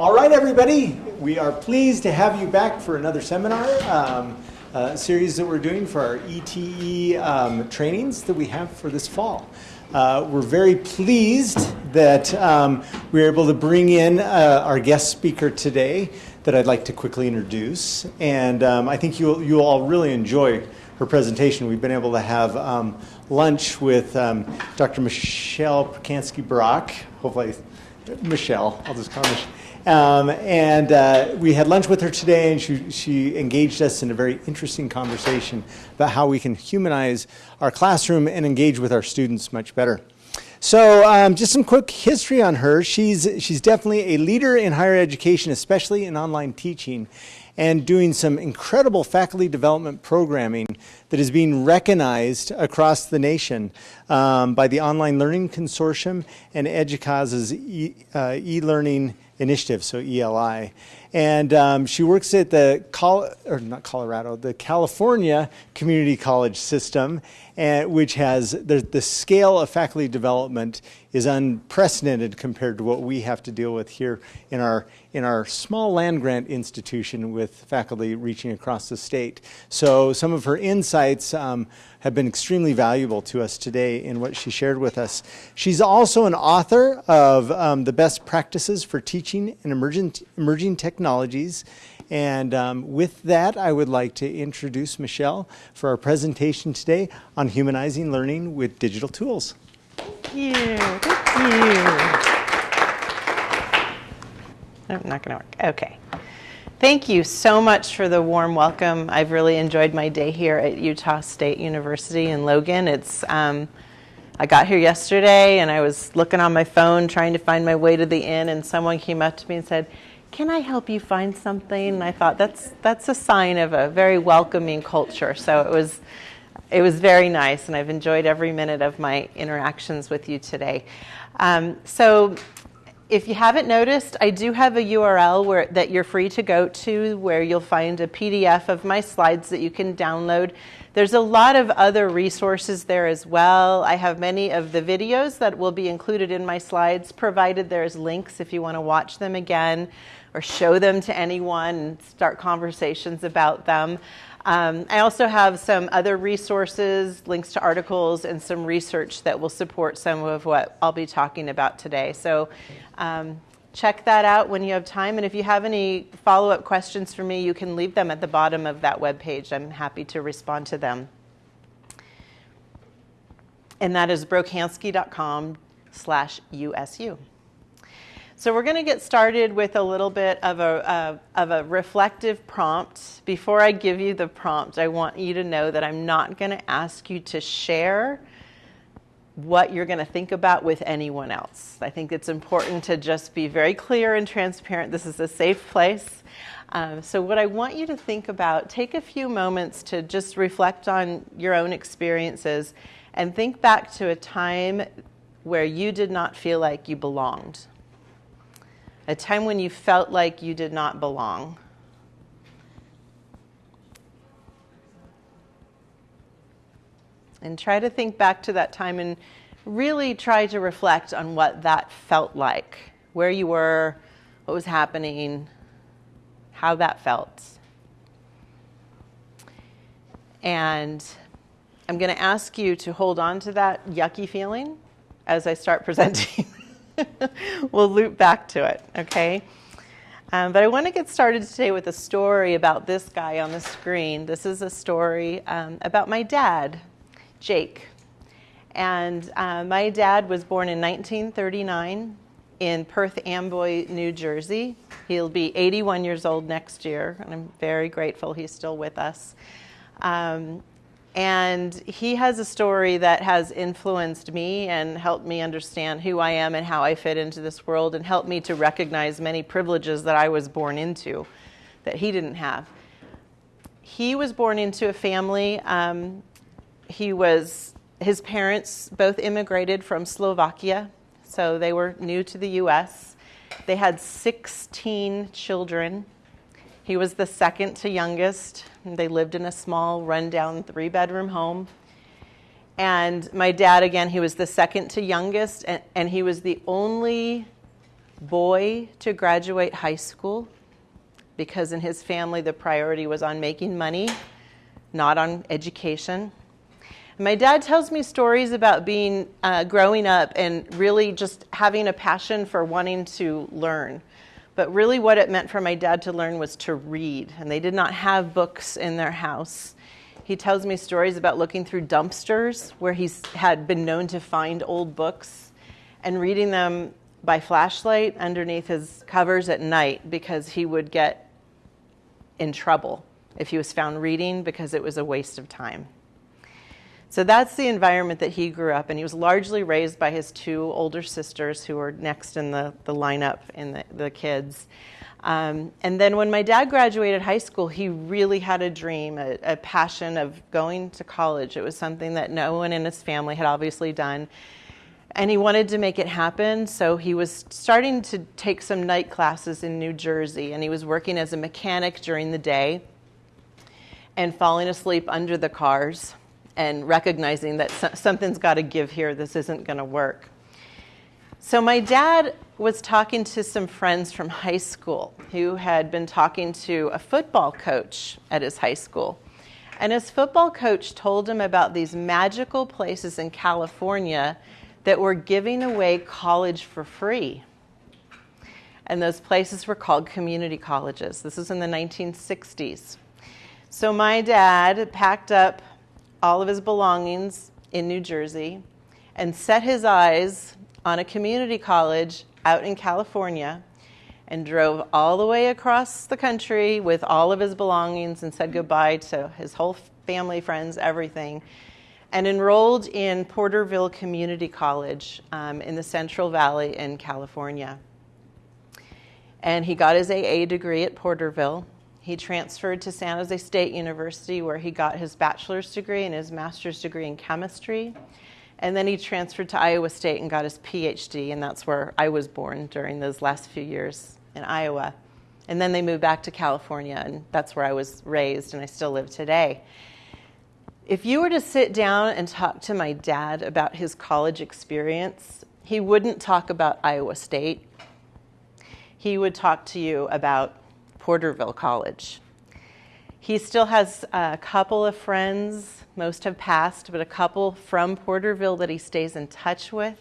All right, everybody, we are pleased to have you back for another seminar um, uh, series that we're doing for our ETE um, trainings that we have for this fall. Uh, we're very pleased that um, we were able to bring in uh, our guest speaker today that I'd like to quickly introduce. And um, I think you'll, you'll all really enjoy her presentation. We've been able to have um, lunch with um, Dr. Michelle Pacansky Brock. Hopefully, Michelle, I'll just call her Michelle. Um, and uh, we had lunch with her today, and she, she engaged us in a very interesting conversation about how we can humanize our classroom and engage with our students much better. So, um, just some quick history on her. She's, she's definitely a leader in higher education, especially in online teaching, and doing some incredible faculty development programming that is being recognized across the nation um, by the Online Learning Consortium and EDUCAUSE's uh, e-learning initiative, so ELI. And um, she works at the, Col or not Colorado, the California Community College System, and, which has the, the scale of faculty development is unprecedented compared to what we have to deal with here in our in our small land grant institution with faculty reaching across the state. So some of her insights um, have been extremely valuable to us today in what she shared with us. She's also an author of um, the best practices for teaching and emerging, emerging technologies. And um, with that, I would like to introduce Michelle for our presentation today on humanizing learning with digital tools. Thank you. Thank you. I'm not going to work. Okay. Thank you so much for the warm welcome. I've really enjoyed my day here at Utah State University in Logan. It's um, I got here yesterday and I was looking on my phone trying to find my way to the inn, and someone came up to me and said, "Can I help you find something?" And I thought that's that's a sign of a very welcoming culture. So it was it was very nice, and I've enjoyed every minute of my interactions with you today. Um, so if you haven't noticed, I do have a URL where, that you're free to go to where you'll find a PDF of my slides that you can download. There's a lot of other resources there as well. I have many of the videos that will be included in my slides, provided there's links if you want to watch them again or show them to anyone and start conversations about them. Um, I also have some other resources, links to articles, and some research that will support some of what I'll be talking about today. So um, check that out when you have time. And if you have any follow up questions for me, you can leave them at the bottom of that web page. I'm happy to respond to them. And that is brocansky.com slash USU. So we're going to get started with a little bit of a, uh, of a reflective prompt. Before I give you the prompt, I want you to know that I'm not going to ask you to share what you're going to think about with anyone else. I think it's important to just be very clear and transparent. This is a safe place. Um, so, what I want you to think about, take a few moments to just reflect on your own experiences and think back to a time where you did not feel like you belonged a time when you felt like you did not belong. And try to think back to that time and really try to reflect on what that felt like, where you were, what was happening, how that felt. And I'm going to ask you to hold on to that yucky feeling as I start presenting. we'll loop back to it, okay? Um, but I want to get started today with a story about this guy on the screen. This is a story um, about my dad, Jake. And uh, my dad was born in 1939 in Perth Amboy, New Jersey. He'll be 81 years old next year, and I'm very grateful he's still with us. Um, and he has a story that has influenced me and helped me understand who I am and how I fit into this world and helped me to recognize many privileges that I was born into that he didn't have. He was born into a family. Um, he was, his parents both immigrated from Slovakia, so they were new to the US. They had 16 children. He was the second to youngest. They lived in a small, rundown three bedroom home. And my dad, again, he was the second to youngest, and, and he was the only boy to graduate high school because in his family the priority was on making money, not on education. My dad tells me stories about being uh, growing up and really just having a passion for wanting to learn. But really, what it meant for my dad to learn was to read, and they did not have books in their house. He tells me stories about looking through dumpsters where he had been known to find old books and reading them by flashlight underneath his covers at night because he would get in trouble if he was found reading because it was a waste of time. So that's the environment that he grew up in. He was largely raised by his two older sisters who were next in the, the lineup in the, the kids. Um, and then when my dad graduated high school, he really had a dream, a, a passion of going to college. It was something that no one in his family had obviously done. And he wanted to make it happen, so he was starting to take some night classes in New Jersey, and he was working as a mechanic during the day and falling asleep under the cars and recognizing that something's got to give here, this isn't going to work. So, my dad was talking to some friends from high school who had been talking to a football coach at his high school. And his football coach told him about these magical places in California that were giving away college for free. And those places were called community colleges. This was in the 1960s. So my dad packed up all of his belongings in New Jersey and set his eyes on a community college out in California and drove all the way across the country with all of his belongings and said goodbye to his whole family, friends, everything, and enrolled in Porterville Community College um, in the Central Valley in California. And he got his AA degree at Porterville. He transferred to San Jose State University, where he got his bachelor's degree and his master's degree in chemistry. And then he transferred to Iowa State and got his PhD, and that's where I was born during those last few years in Iowa. And then they moved back to California, and that's where I was raised, and I still live today. If you were to sit down and talk to my dad about his college experience, he wouldn't talk about Iowa State. He would talk to you about Porterville College. He still has a couple of friends, most have passed, but a couple from Porterville that he stays in touch with.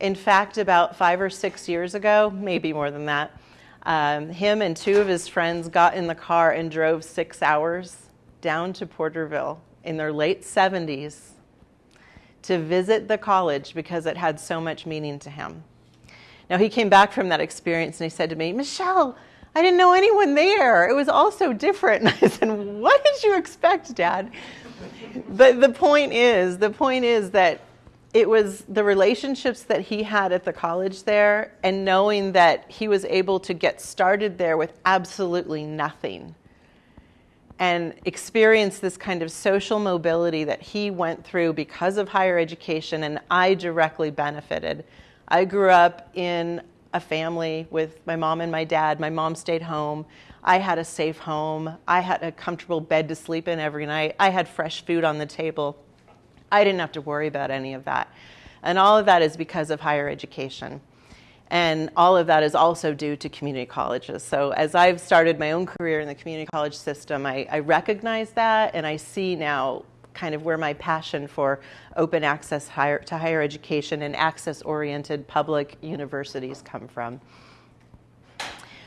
In fact, about five or six years ago, maybe more than that, um, him and two of his friends got in the car and drove six hours down to Porterville in their late 70s to visit the college because it had so much meaning to him. Now, he came back from that experience and he said to me, Michelle, I didn't know anyone there. It was all so different. And I said, What did you expect, Dad? But the point is, the point is that it was the relationships that he had at the college there and knowing that he was able to get started there with absolutely nothing and experience this kind of social mobility that he went through because of higher education and I directly benefited. I grew up in a family with my mom and my dad. My mom stayed home. I had a safe home. I had a comfortable bed to sleep in every night. I had fresh food on the table. I didn't have to worry about any of that. And all of that is because of higher education. And all of that is also due to community colleges. So, as I've started my own career in the community college system, I, I recognize that and I see now kind of where my passion for open access higher, to higher education and access oriented public universities come from.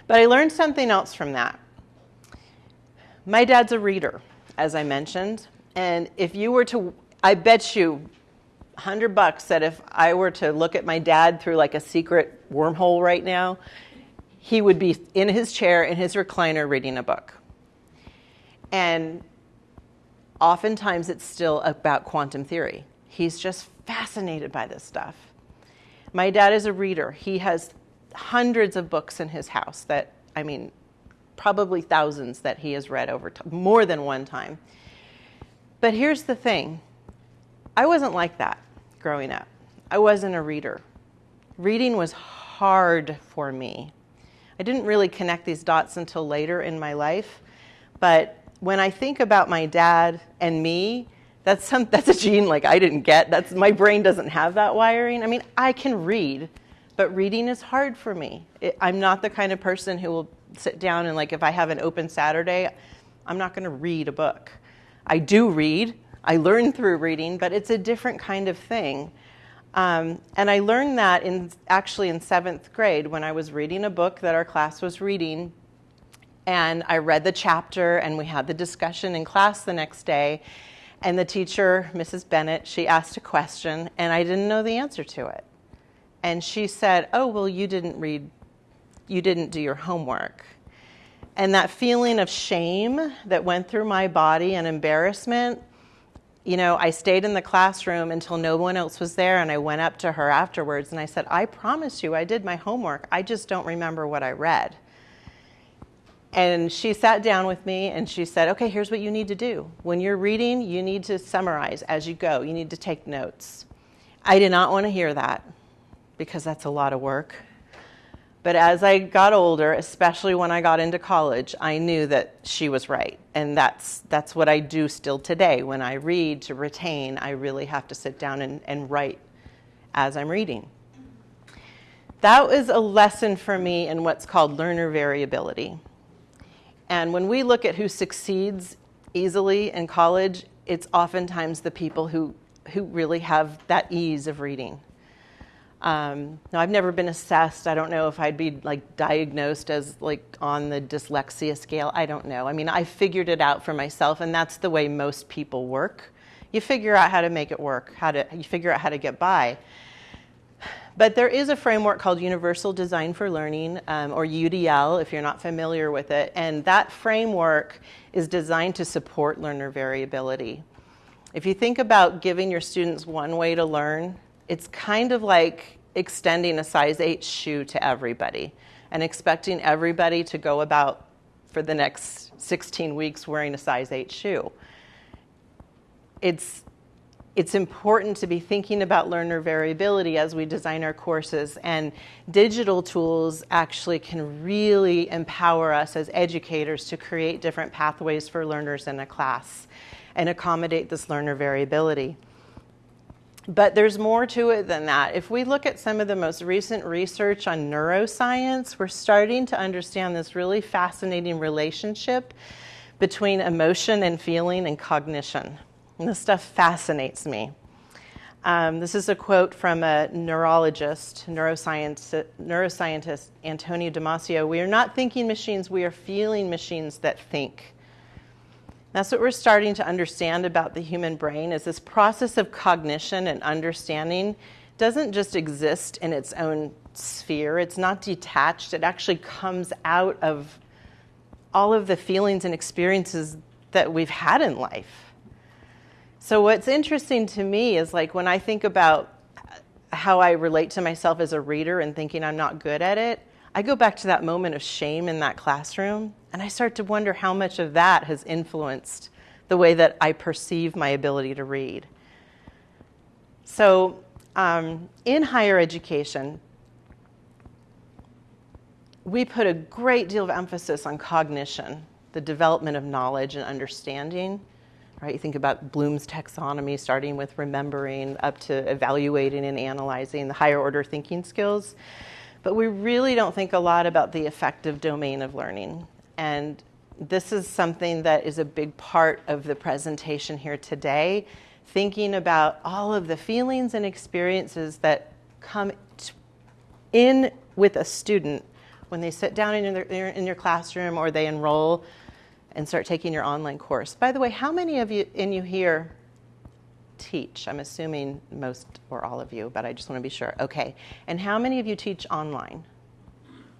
But I learned something else from that. My dad's a reader, as I mentioned, and if you were to, I bet you 100 bucks that if I were to look at my dad through like a secret wormhole right now, he would be in his chair in his recliner reading a book. And oftentimes it's still about quantum theory. He's just fascinated by this stuff. My dad is a reader. He has hundreds of books in his house that, I mean, probably thousands that he has read over more than one time. But here's the thing I wasn't like that growing up. I wasn't a reader. Reading was hard for me. I didn't really connect these dots until later in my life, but when I think about my dad and me, that's some that's a gene like I didn't get. That's my brain doesn't have that wiring. I mean, I can read, but reading is hard for me. It, I'm not the kind of person who will sit down and, like, if I have an open Saturday, I'm not going to read a book. I do read, I learn through reading, but it's a different kind of thing. Um, and I learned that in actually in seventh grade when I was reading a book that our class was reading. And I read the chapter, and we had the discussion in class the next day. And the teacher, Mrs. Bennett, she asked a question, and I didn't know the answer to it. And she said, Oh, well, you didn't read, you didn't do your homework. And that feeling of shame that went through my body and embarrassment, you know, I stayed in the classroom until no one else was there, and I went up to her afterwards and I said, I promise you, I did my homework. I just don't remember what I read. And she sat down with me and she said, Okay, here's what you need to do. When you're reading, you need to summarize as you go, you need to take notes. I did not want to hear that because that's a lot of work. But as I got older, especially when I got into college, I knew that she was right. And that's, that's what I do still today. When I read to retain, I really have to sit down and, and write as I'm reading. That was a lesson for me in what's called learner variability. And when we look at who succeeds easily in college, it's oftentimes the people who, who really have that ease of reading. Um, now, I've never been assessed. I don't know if I'd be like diagnosed as like on the dyslexia scale. I don't know. I mean, I figured it out for myself, and that's the way most people work. You figure out how to make it work. How to you figure out how to get by. But there is a framework called Universal Design for Learning, um, or UDL, if you're not familiar with it, and that framework is designed to support learner variability. If you think about giving your students one way to learn it's kind of like extending a size 8 shoe to everybody and expecting everybody to go about for the next 16 weeks wearing a size 8 shoe. It's, it's important to be thinking about learner variability as we design our courses, and digital tools actually can really empower us as educators to create different pathways for learners in a class and accommodate this learner variability. But there's more to it than that. If we look at some of the most recent research on neuroscience, we're starting to understand this really fascinating relationship between emotion and feeling and cognition. And this stuff fascinates me. Um, this is a quote from a neurologist, neuroscientist Antonio Damasio. We are not thinking machines, we are feeling machines that think. That's what we're starting to understand about the human brain is this process of cognition and understanding doesn't just exist in its own sphere. It's not detached. It actually comes out of all of the feelings and experiences that we've had in life. So what's interesting to me is like when I think about how I relate to myself as a reader and thinking I'm not good at it, I go back to that moment of shame in that classroom and I start to wonder how much of that has influenced the way that I perceive my ability to read. So, um, in higher education, we put a great deal of emphasis on cognition, the development of knowledge and understanding. Right? You think about Bloom's taxonomy, starting with remembering up to evaluating and analyzing the higher order thinking skills. But we really don't think a lot about the affective domain of learning. And this is something that is a big part of the presentation here today, thinking about all of the feelings and experiences that come in with a student when they sit down in, their, in your classroom or they enroll and start taking your online course. By the way, how many of you in you here teach? I'm assuming most or all of you, but I just want to be sure. Okay. And how many of you teach online?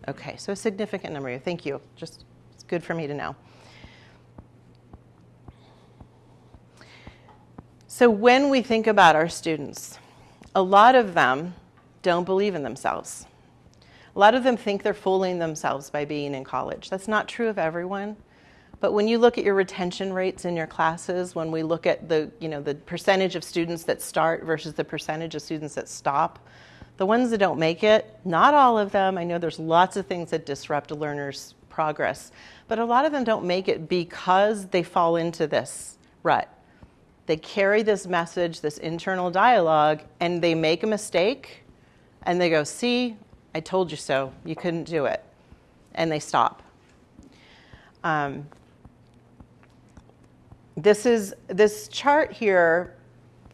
Okay, so a significant number of you. Thank you. Just it's good for me to know. So when we think about our students, a lot of them don't believe in themselves. A lot of them think they're fooling themselves by being in college. That's not true of everyone. But when you look at your retention rates in your classes, when we look at the, you know, the percentage of students that start versus the percentage of students that stop, the ones that don't make it, not all of them, I know there's lots of things that disrupt a learner's progress, but a lot of them don't make it because they fall into this rut. They carry this message, this internal dialogue, and they make a mistake and they go, see, I told you so. You couldn't do it. And they stop. Um, this is this chart here.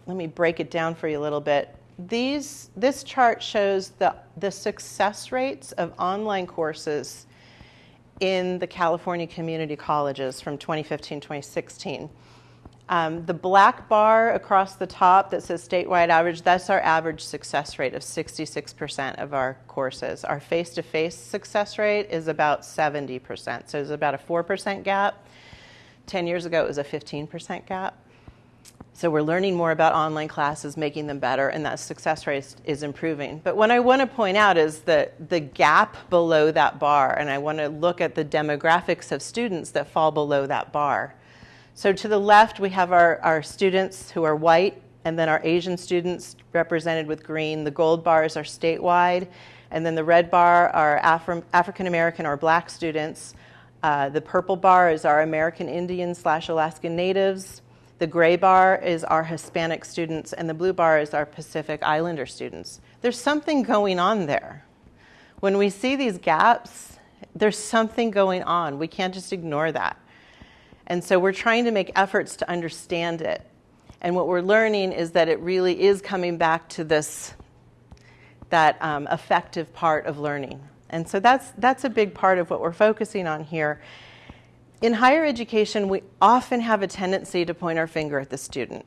Let me break it down for you a little bit. These, this chart shows the, the success rates of online courses in the California community colleges from 2015 2016. Um, the black bar across the top that says statewide average, that's our average success rate of 66% of our courses. Our face to face success rate is about 70%, so it's about a 4% gap. 10 years ago, it was a 15% gap. So we're learning more about online classes, making them better, and that success rate is improving. But what I want to point out is that the gap below that bar, and I want to look at the demographics of students that fall below that bar. So to the left, we have our, our students who are white, and then our Asian students represented with green. The gold bars are statewide, and then the red bar are Afri- African American or black students. Uh, the purple bar is our American Indian slash Alaskan Natives. The gray bar is our Hispanic students, and the blue bar is our Pacific Islander students. There's something going on there. When we see these gaps, there's something going on. We can't just ignore that. And so we're trying to make efforts to understand it. And what we're learning is that it really is coming back to this, that um, affective part of learning. And so that's, that's a big part of what we're focusing on here. In higher education, we often have a tendency to point our finger at the student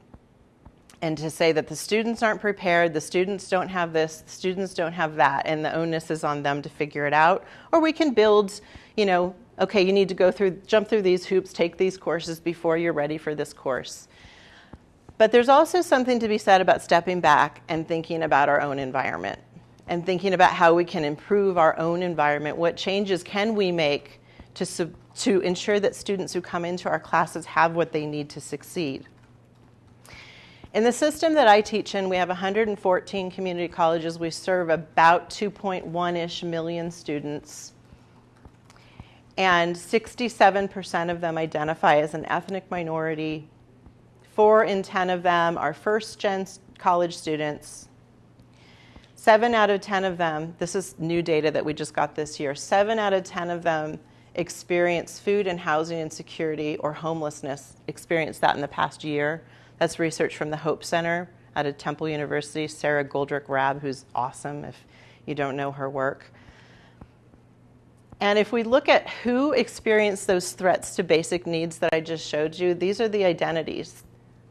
and to say that the students aren't prepared, the students don't have this, the students don't have that, and the onus is on them to figure it out. Or we can build, you know, okay, you need to go through, jump through these hoops, take these courses before you're ready for this course. But there's also something to be said about stepping back and thinking about our own environment and thinking about how we can improve our own environment. What changes can we make to, to ensure that students who come into our classes have what they need to succeed? In the system that I teach in, we have 114 community colleges. We serve about 2.1 ish million students and 67% of them identify as an ethnic minority. Four in 10 of them are first gen college students. Seven out of 10 of them, this is new data that we just got this year, seven out of 10 of them experience food and housing insecurity or homelessness, experienced that in the past year. That's research from the Hope Center out of Temple University, Sara Goldrick Rab, who's awesome if you don't know her work. And if we look at who experienced those threats to basic needs that I just showed you, these are the identities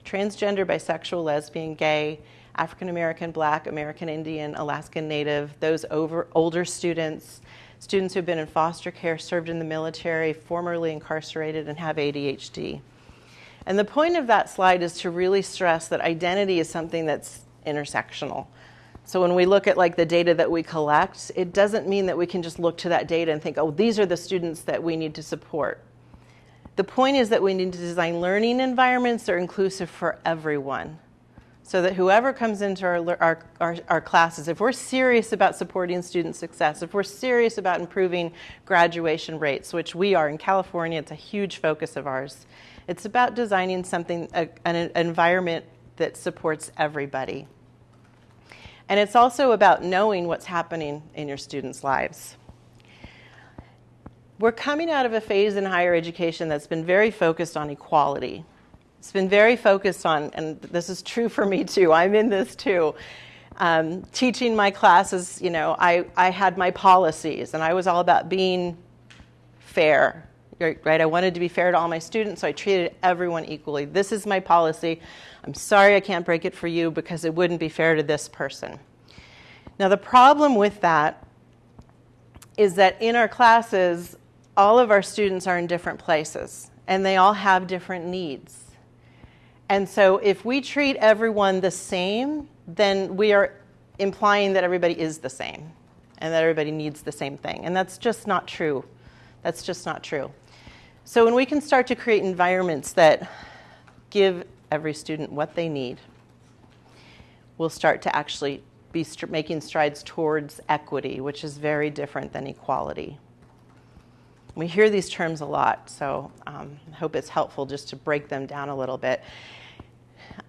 transgender, bisexual, lesbian, gay, African American, Black, American Indian, Alaskan Native, those over, older students, students who've been in foster care, served in the military, formerly incarcerated, and have ADHD. And the point of that slide is to really stress that identity is something that's intersectional. So when we look at like the data that we collect, it doesn't mean that we can just look to that data and think, oh, these are the students that we need to support. The point is that we need to design learning environments that are inclusive for everyone. So that whoever comes into our, our, our, our, classes, if we're serious about supporting student success, if we're serious about improving graduation rates, which we are in California, it's a huge focus of ours, it's about designing something, a, an environment that supports everybody. And it's also about knowing what's happening in your students' lives. We're coming out of a phase in higher education that's been very focused on equality. It's been very focused on, and this is true for me too, I'm in this too. Um, teaching my classes, you know, I, I had my policies and I was all about being fair, right? I wanted to be fair to all my students, so I treated everyone equally. This is my policy. I'm sorry I can't break it for you because it wouldn't be fair to this person. Now, the problem with that is that in our classes, all of our students are in different places and they all have different needs. And so, if we treat everyone the same, then we are implying that everybody is the same and that everybody needs the same thing. And that's just not true. That's just not true. So, when we can start to create environments that give every student what they need, we'll start to actually be st- making strides towards equity, which is very different than equality. We hear these terms a lot, so um, I hope it's helpful just to break them down a little bit.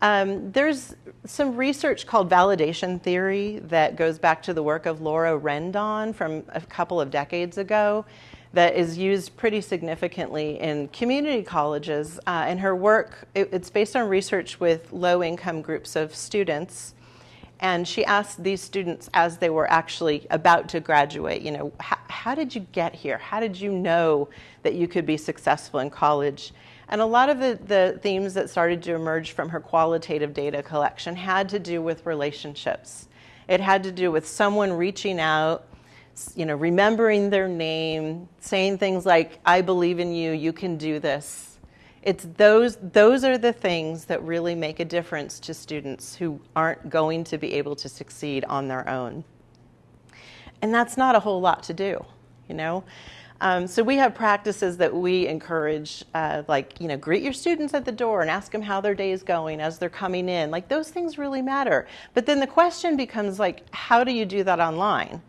Um, there's some research called validation theory that goes back to the work of Laura Rendon from a couple of decades ago that is used pretty significantly in community colleges. Uh, and her work, it, it's based on research with low income groups of students. And she asked these students as they were actually about to graduate, you know, how did you get here? How did you know that you could be successful in college? And a lot of the, the themes that started to emerge from her qualitative data collection had to do with relationships. It had to do with someone reaching out, you know, remembering their name, saying things like, I believe in you, you can do this. It's those, those are the things that really make a difference to students who aren't going to be able to succeed on their own. And that's not a whole lot to do, you know? Um, so we have practices that we encourage, uh, like you know, greet your students at the door and ask them how their day is going as they're coming in. Like those things really matter. But then the question becomes like, how do you do that online?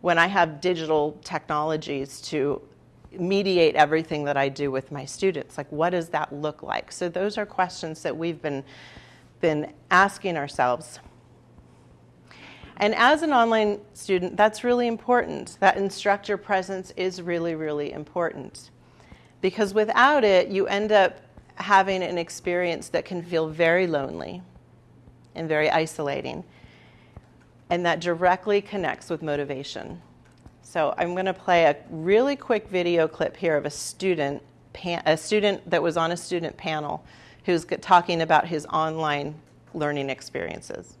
When I have digital technologies to mediate everything that I do with my students, like what does that look like? So those are questions that we've been been asking ourselves. And as an online student, that's really important. That instructor presence is really, really important. Because without it, you end up having an experience that can feel very lonely and very isolating. And that directly connects with motivation. So I'm going to play a really quick video clip here of a student, a student that was on a student panel who's talking about his online learning experiences.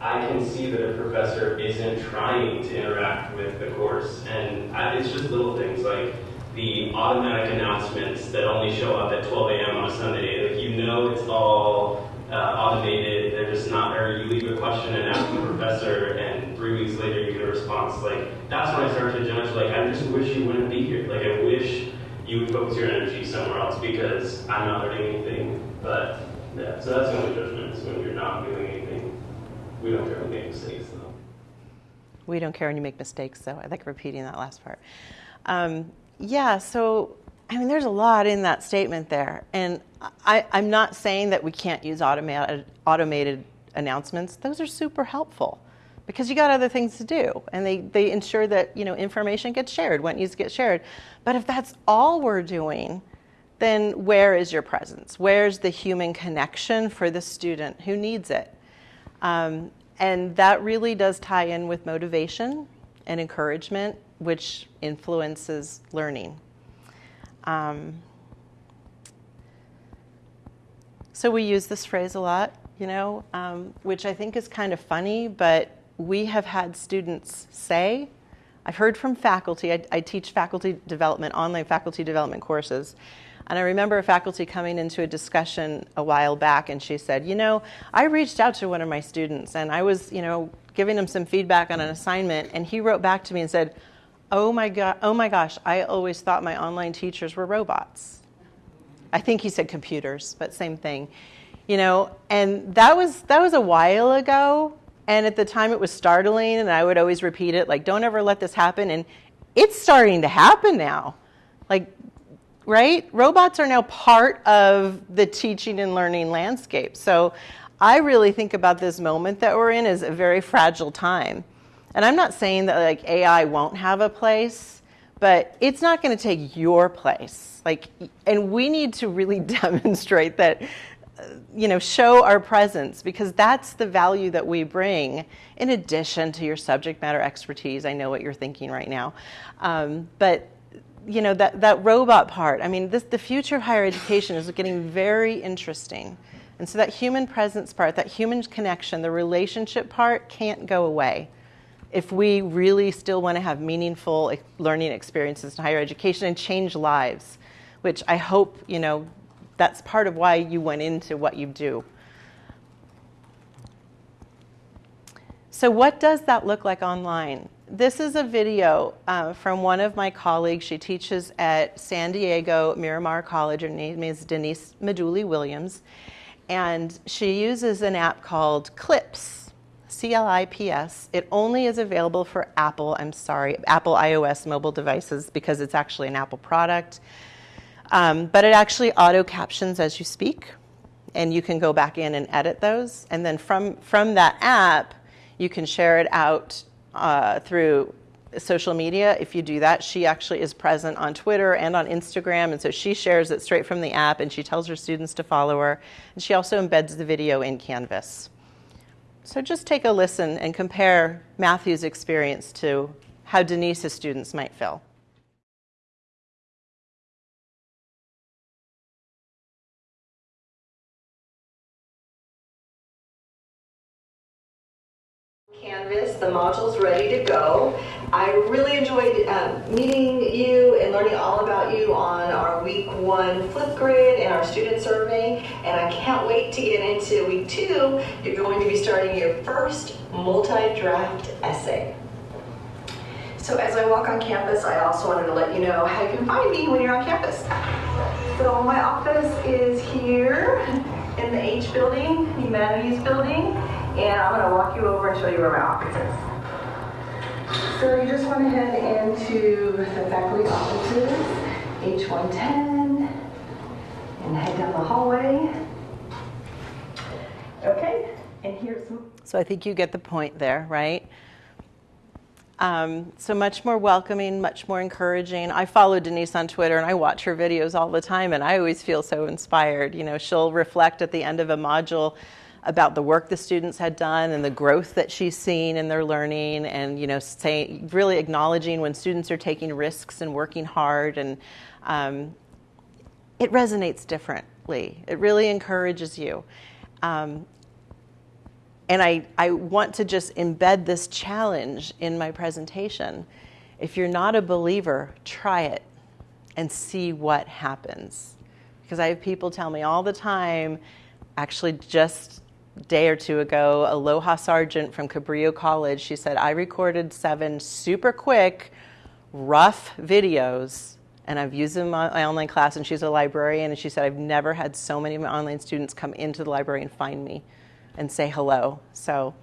I can see that a professor isn't trying to interact with the course. And it's just little things like the automatic announcements that only show up at 12 a.m. on a Sunday. Like you know it's all uh, automated. They're just not, or you leave a question and ask the professor and three weeks later you get a response. Like that's when I start to judge, like I just wish you wouldn't be here. Like I wish you would focus your energy somewhere else because I'm not learning anything. But yeah, so that's the only judgment is when you're not doing anything. We don't care when you make mistakes, though. We don't care when you make mistakes, though. I like repeating that last part. Um, yeah, so I mean, there's a lot in that statement there. And I, am not saying that we can't use automated, automated announcements. Those are super helpful because you got other things to do and they, they ensure that you know information gets shared when needs to get shared. But if that's all we're doing, then where is your presence? Where's the human connection for the student who needs it? Um, and that really does tie in with motivation and encouragement, which influences learning. Um, so we use this phrase a lot, you know, um, which I think is kind of funny, but we have had students say, I've heard from faculty, I, I teach faculty development, online faculty development courses, and I remember a faculty coming into a discussion a while back and she said, you know, I reached out to one of my students and I was, you know, giving him some feedback on an assignment and he wrote back to me and said, oh my, God, oh my gosh, I always thought my online teachers were robots. I think he said computers, but same thing. You know, and that was, that was a while ago. And at the time it was startling and I would always repeat it, like, don't ever let this happen. And it's starting to happen now. Like right? Robots are now part of the teaching and learning landscape. So I really think about this moment that we're in as a very fragile time. And I'm not saying that like AI won't have a place, but it's not going to take your place. Like and we need to really demonstrate that you know, show our presence because that's the value that we bring in addition to your subject matter expertise. I know what you're thinking right now. Um, but you know, that, that robot part, I mean, this, the future of higher education is getting very interesting. And so that human presence part, that human connection, the relationship part can't go away if we really still want to have meaningful learning experiences in higher education and change lives, which I hope, you know, that's part of why you went into what you do. So what does that look like online? this is a video uh, from one of my colleagues. She teaches at San Diego Miramar College. Her name is Denise Maduli Williams. And she uses an app called Clips, C-L-I-P-S. It only is available for Apple, I'm sorry, Apple iOS mobile devices because it's actually an Apple product. Um, but it actually auto captions as you speak, and you can go back in and edit those. And then from, from that app, you can share it out uh, through social media. If you do that, she actually is present on Twitter and on Instagram, and so she shares it straight from the app and she tells her students to follow her. And she also embeds the video in Canvas. So just take a listen and compare Matthew's experience to how Denise's students might feel. Canvas, the module's ready to go. I really enjoyed um, meeting you and learning all about you on our week one Flipgrid and our student survey. And I can't wait to get into week two. You're going to be starting your first multi-draft essay. So as I walk on campus, I also wanted to let you know how you can find me when you're on campus. So my office is here in the H building, Humanities building and I'm going to walk you over and show you where my office is. So you just want to head into the faculty offices, H110, and head down the hallway. Okay, and here's. So I think you get the point there, right? Um, so much more welcoming, much more encouraging. I follow Denise on Twitter and I watch her videos all the time, and I always feel so inspired. You know, she'll reflect at the end of a module about the work the students had done and the growth that she's seen in their learning and you know say, really acknowledging when students are taking risks and working hard and um, it resonates differently. It really encourages you. Um, and I, I want to just embed this challenge in my presentation. If you're not a believer try it and see what happens. Because i have people tell me all the time actually just day or two ago, Aloha Sargent from Cabrillo College, she said, I recorded seven super quick, rough videos, and I've used them in my online class, and she's a librarian, and she said, I've never had so many of my online students come into the library and find me and say hello. So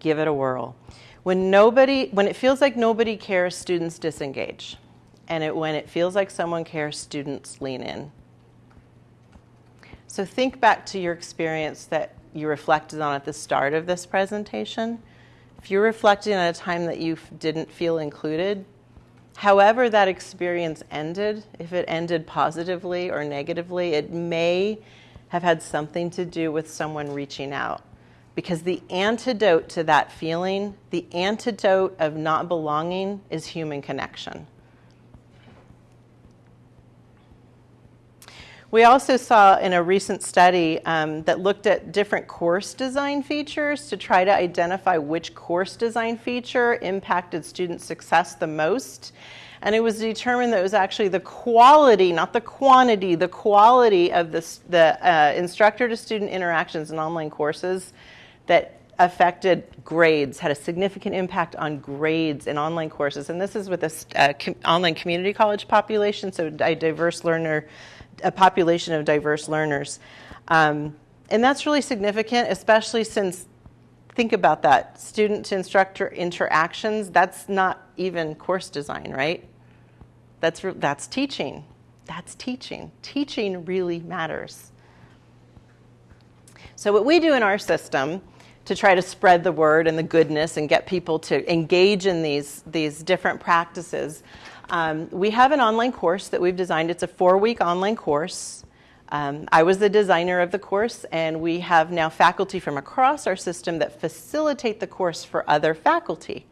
give it a whirl. When nobody, when it feels like nobody cares, students disengage. And it, when it feels like someone cares, students lean in. So think back to your experience that you reflected on at the start of this presentation. If you're reflecting on a time that you didn't feel included, however that experience ended, if it ended positively or negatively, it may have had something to do with someone reaching out. Because the antidote to that feeling, the antidote of not belonging, is human connection. We also saw in a recent study um, that looked at different course design features to try to identify which course design feature impacted student success the most. And it was determined that it was actually the quality, not the quantity, the quality of this, the uh, instructor to student interactions in online courses that affected grades, had a significant impact on grades in online courses. And this is with an uh, com- online community college population, so a diverse learner a population of diverse learners. Um, and that's really significant, especially since, think about that, student to instructor interactions, that's not even course design, right? That's, that's teaching. That's teaching. Teaching really matters. So, what we do in our system to try to spread the word and the goodness and get people to engage in these, these different practices um, we have an online course that we've designed. It's a four week online course. Um, I was the designer of the course, and we have now faculty from across our system that facilitate the course for other faculty.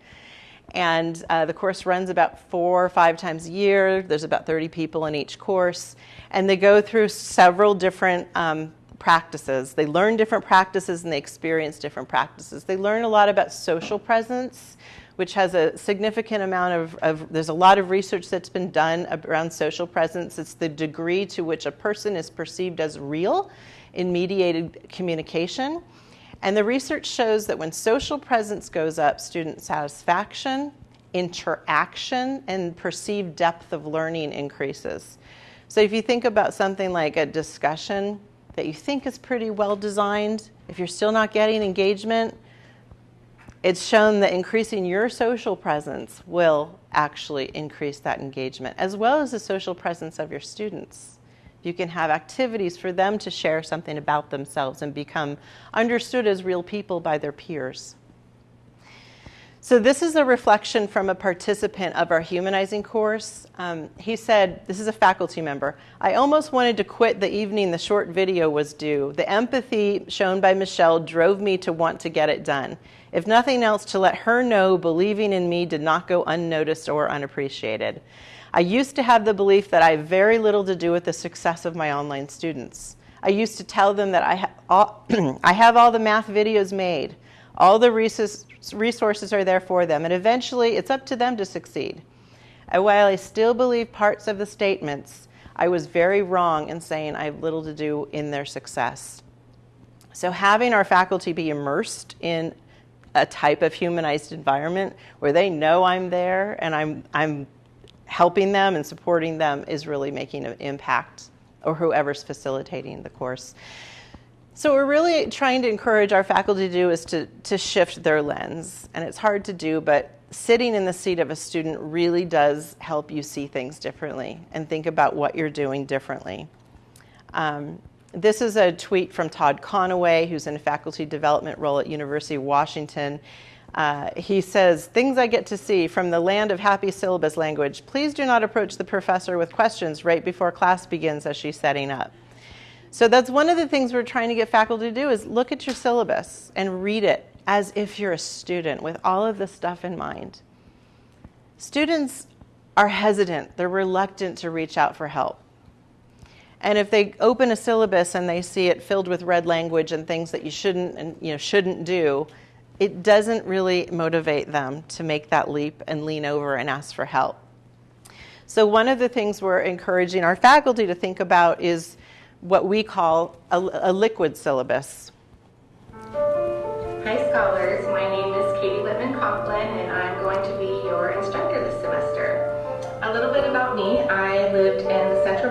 And uh, the course runs about four or five times a year. There's about 30 people in each course. And they go through several different um, practices. They learn different practices and they experience different practices. They learn a lot about social presence which has a significant amount of, of, there's a lot of research that's been done around social presence. It's the degree to which a person is perceived as real in mediated communication. And the research shows that when social presence goes up, student satisfaction, interaction, and perceived depth of learning increases. So if you think about something like a discussion that you think is pretty well designed, if you're still not getting engagement, It's shown that increasing your social presence will actually increase that engagement, as well as the social presence of your students. You can have activities for them to share something about themselves and become understood as real people by their peers. So, this is a reflection from a participant of our humanizing course. Um, he said, This is a faculty member. I almost wanted to quit the evening the short video was due. The empathy shown by Michelle drove me to want to get it done. If nothing else, to let her know believing in me did not go unnoticed or unappreciated. I used to have the belief that I have very little to do with the success of my online students. I used to tell them that I, ha- all, I have all the math videos made. All the resources are there for them, and eventually it's up to them to succeed. And while I still believe parts of the statements, I was very wrong in saying I have little to do in their success. So, having our faculty be immersed in a type of humanized environment where they know I'm there and I'm, I'm helping them and supporting them is really making an impact, or whoever's facilitating the course. So we're really trying to encourage our faculty to do is to, to shift their lens. And it's hard to do, but sitting in the seat of a student really does help you see things differently and think about what you're doing differently. Um, this is a tweet from Todd Conaway, who's in a faculty development role at University of Washington. Uh, he says, Things I get to see from the land of happy syllabus language. Please do not approach the professor with questions right before class begins as she's setting up. So that's one of the things we're trying to get faculty to do is look at your syllabus and read it as if you're a student with all of this stuff in mind. Students are hesitant, they're reluctant to reach out for help. And if they open a syllabus and they see it filled with red language and things that you shouldn't and you know shouldn't do, it doesn't really motivate them to make that leap and lean over and ask for help. So one of the things we're encouraging our faculty to think about is what we call a, a liquid syllabus. Hi, scholars. My name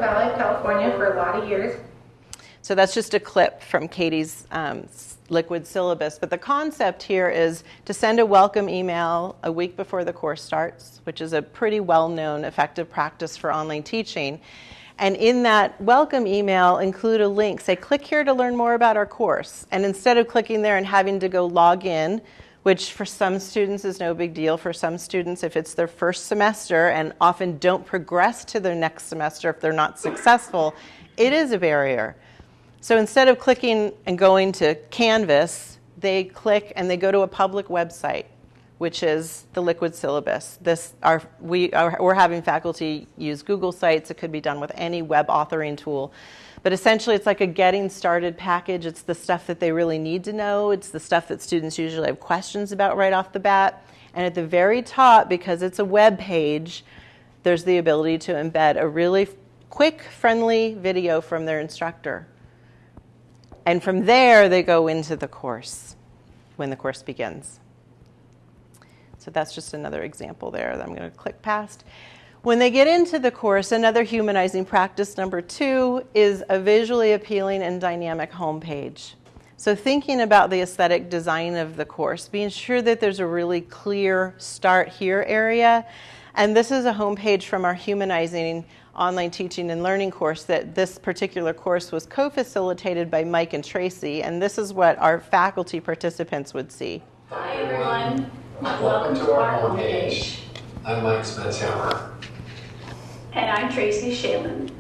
Valley California for a lot of years. So that's just a clip from Katie's um, liquid syllabus. But the concept here is to send a welcome email a week before the course starts, which is a pretty well known effective practice for online teaching. And in that welcome email, include a link. Say, click here to learn more about our course. And instead of clicking there and having to go log in, which for some students is no big deal, for some students, if it's their first semester and often don't progress to their next semester if they're not successful, it is a barrier. So instead of clicking and going to Canvas, they click and they go to a public website which is the liquid syllabus. This our, we are, we're having faculty use Google Sites. It could be done with any web authoring tool. But essentially, it's like a getting started package. It's the stuff that they really need to know. It's the stuff that students usually have questions about right off the bat. And at the very top, because it's a web page, there's the ability to embed a really quick, friendly video from their instructor. And from there, they go into the course when the course begins. So that's just another example there that I'm going to click past. When they get into the course, another humanizing practice number two is a visually appealing and dynamic homepage. So, thinking about the aesthetic design of the course, being sure that there's a really clear start here area. And this is a homepage from our humanizing online teaching and learning course that this particular course was co facilitated by Mike and Tracy. And this is what our faculty participants would see. Hi, everyone. Welcome to our homepage. I'm Mike Spencehammer. And I'm Tracy Shalin.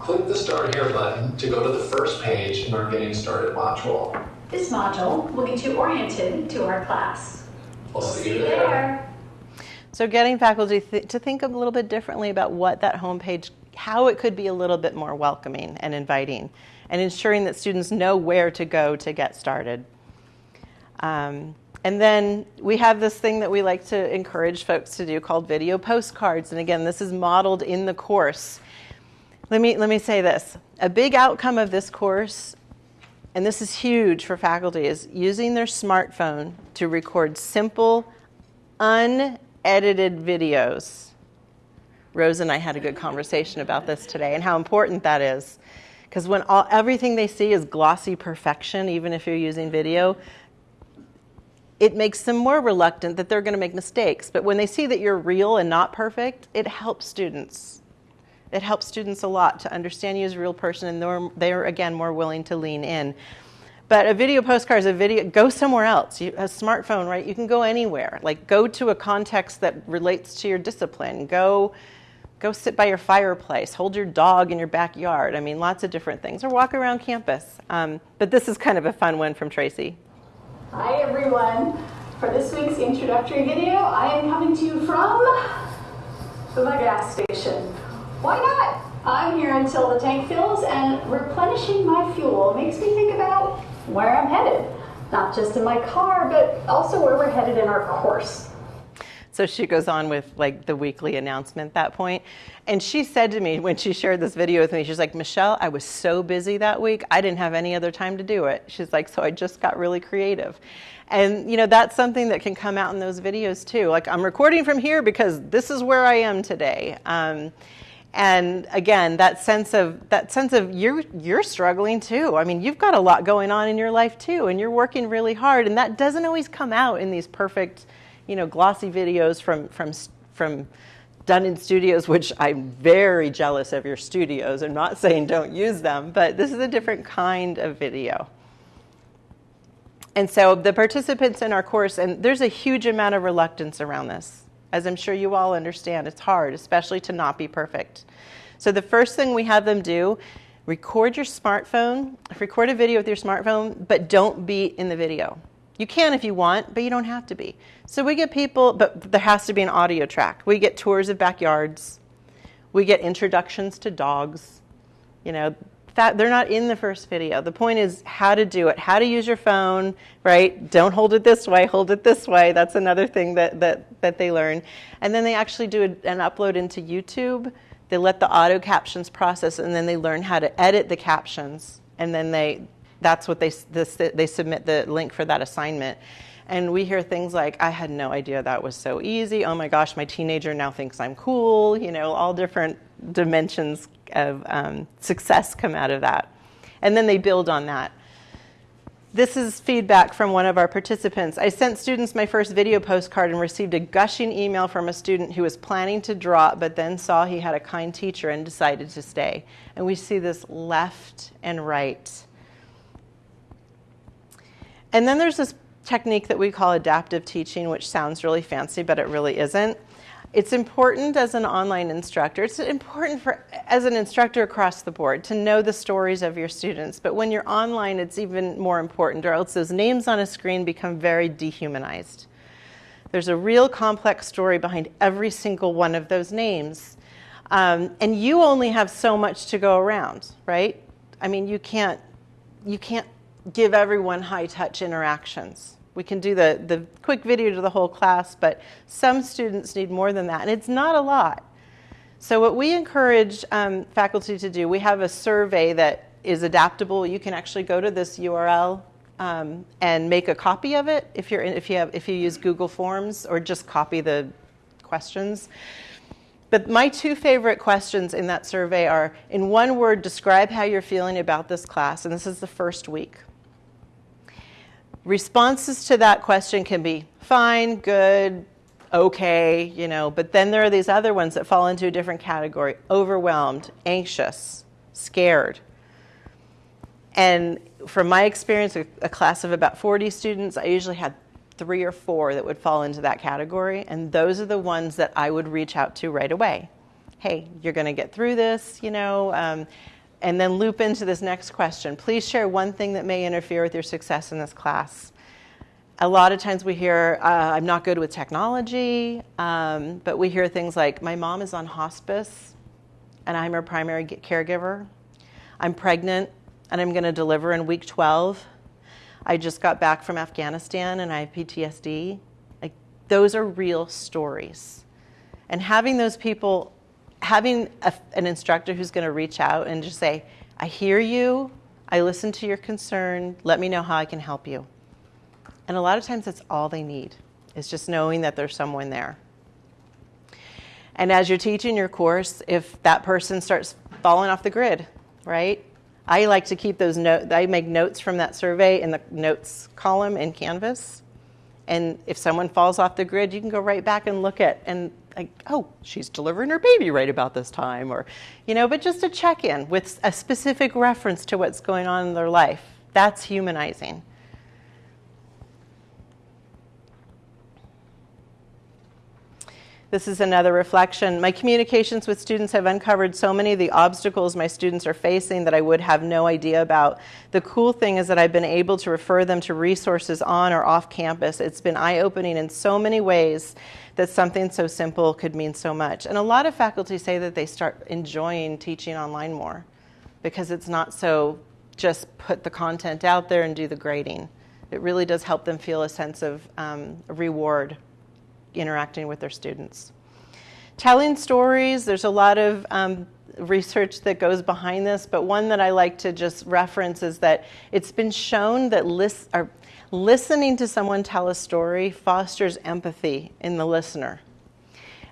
Click the Start Here button to go to the first page in our Getting Started module. This module will get you oriented to our class. We'll see you there. So, getting faculty th- to think a little bit differently about what that homepage, how it could be a little bit more welcoming and inviting, and ensuring that students know where to go to get started. Um, and then we have this thing that we like to encourage folks to do called video postcards. And again, this is modeled in the course. Let me, let me say this a big outcome of this course, and this is huge for faculty, is using their smartphone to record simple, unedited videos. Rose and I had a good conversation about this today and how important that is. Because when all, everything they see is glossy perfection, even if you're using video, it makes them more reluctant that they're going to make mistakes. But when they see that you're real and not perfect, it helps students. It helps students a lot to understand you as a real person, and they're, they're again more willing to lean in. But a video postcard is a video, go somewhere else. You, a smartphone, right? You can go anywhere. Like go to a context that relates to your discipline. Go, go sit by your fireplace. Hold your dog in your backyard. I mean, lots of different things. Or walk around campus. Um, but this is kind of a fun one from Tracy. Hi everyone. For this week's introductory video, I am coming to you from the gas station. Why not? I'm here until the tank fills and replenishing my fuel makes me think about where I'm headed. Not just in my car, but also where we're headed in our course. So she goes on with like the weekly announcement at that point. And she said to me when she shared this video with me, she's like, Michelle, I was so busy that week, I didn't have any other time to do it. She's like, so I just got really creative. And you know, that's something that can come out in those videos too. Like I'm recording from here because this is where I am today. Um, and again, that sense of that sense of you're you're struggling too. I mean, you've got a lot going on in your life too, and you're working really hard, and that doesn't always come out in these perfect you know, glossy videos from, from, from done in studios, which I'm very jealous of your studios. I'm not saying don't use them, but this is a different kind of video. And so the participants in our course, and there's a huge amount of reluctance around this. As I'm sure you all understand, it's hard, especially to not be perfect. So the first thing we have them do, record your smartphone, record a video with your smartphone, but don't be in the video. You can if you want, but you don't have to be. So we get people, but there has to be an audio track. We get tours of backyards. We get introductions to dogs. You know, that they're not in the first video. The point is how to do it, how to use your phone, right? Don't hold it this way, hold it this way. That's another thing that, that, that they learn. And then they actually do an upload into YouTube. They let the auto captions process, and then they learn how to edit the captions. And then they, that's what they, this, they submit the link for that assignment. And we hear things like, I had no idea that was so easy. Oh my gosh, my teenager now thinks I'm cool. You know, all different dimensions of um, success come out of that. And then they build on that. This is feedback from one of our participants. I sent students my first video postcard and received a gushing email from a student who was planning to drop but then saw he had a kind teacher and decided to stay. And we see this left and right. And then there's this technique that we call adaptive teaching, which sounds really fancy, but it really isn't. It's important as an online instructor. It's important for as an instructor across the board to know the stories of your students. But when you're online, it's even more important, or else those names on a screen become very dehumanized. There's a real complex story behind every single one of those names. Um, and you only have so much to go around, right? I mean, you can't, you can't give everyone high touch interactions. We can do the, the quick video to the whole class, but some students need more than that, and it's not a lot. So what we encourage um, faculty to do, we have a survey that is adaptable. You can actually go to this URL um, and make a copy of it if, you're in, if, you have, if you use Google Forms or just copy the questions. But my two favorite questions in that survey are, in one word, describe how you're feeling about this class, and this is the first week. Responses to that question can be fine, good, okay, you know, but then there are these other ones that fall into a different category overwhelmed, anxious, scared. And from my experience, a, a class of about 40 students, I usually had three or four that would fall into that category, and those are the ones that I would reach out to right away. Hey, you're going to get through this, you know. Um, and then loop into this next question. Please share one thing that may interfere with your success in this class. A lot of times we hear, uh, I'm not good with technology, um, but we hear things like, my mom is on hospice and I'm her primary caregiver. I'm pregnant and I'm going to deliver in week 12. I just got back from Afghanistan and I have PTSD. Like, those are real stories. And having those people having a, an instructor who's going to reach out and just say, I hear you, I listen to your concern, let me know how I can help you. And a lot of times that's all they need, is just knowing that there's someone there. And as you're teaching your course, if that person starts falling off the grid, right? I like to keep those notes, I make notes from that survey in the notes column in Canvas. And if someone falls off the grid, you can go right back and look at and like, oh, she's delivering her baby right about this time, or you know, but just a check in with a specific reference to what's going on in their life. That's humanizing. This is another reflection. My communications with students have uncovered so many of the obstacles my students are facing that I would have no idea about. The cool thing is that I've been able to refer them to resources on or off campus. It's been eye opening in so many ways that something so simple could mean so much. And a lot of faculty say that they start enjoying teaching online more because it's not so just put the content out there and do the grading. It really does help them feel a sense of um, reward interacting with their students. Telling stories, there's a lot of um, research that goes behind this, but one that I like to just reference is that it's been shown that lis- listening to someone tell a story fosters empathy in the listener.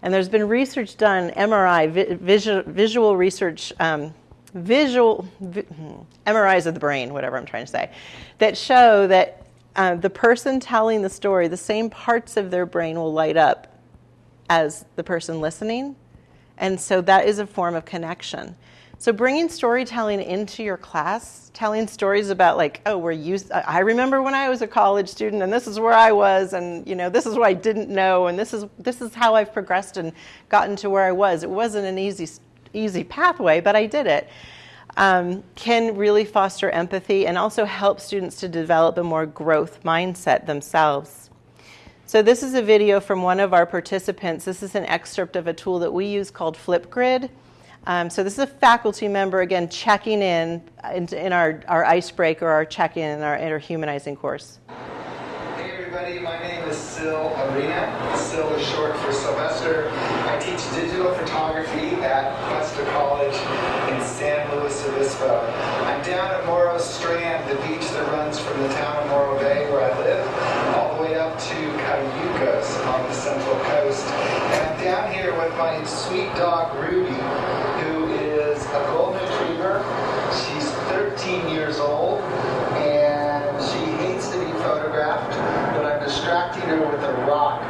And there's been research done, MRI, vi- visual, visual research, um, visual vi- hmm, MRIs of the brain, whatever I'm trying to say, that show that uh, the person telling the story, the same parts of their brain will light up as the person listening. And so that is a form of connection. So bringing storytelling into your class, telling stories about like, oh, we're used. I remember when I was a college student, and this is where I was, and you know, this is what I didn't know, and this is this is how I've progressed and gotten to where I was. It wasn't an easy easy pathway, but I did it um, can really foster empathy and also help students to develop a more growth mindset themselves. So, this is a video from one of our participants. This is an excerpt of a tool that we use called Flipgrid. Um, so, this is a faculty member, again, checking in in, in our, our icebreaker, or our check in in our, in our humanizing course. Everybody, my name is Sil Arena. Sil is short for Sylvester. I teach digital photography at Cuesta College in San Luis Obispo. I'm down at Morro Strand, the beach that runs from the town of Morro Bay where I live, all the way up to Cayucos on the central coast. And I'm down here with my sweet dog Ruby, who is a golden retriever. She's 13 years old and she hates to be photographed, but I'm distracting her with a rock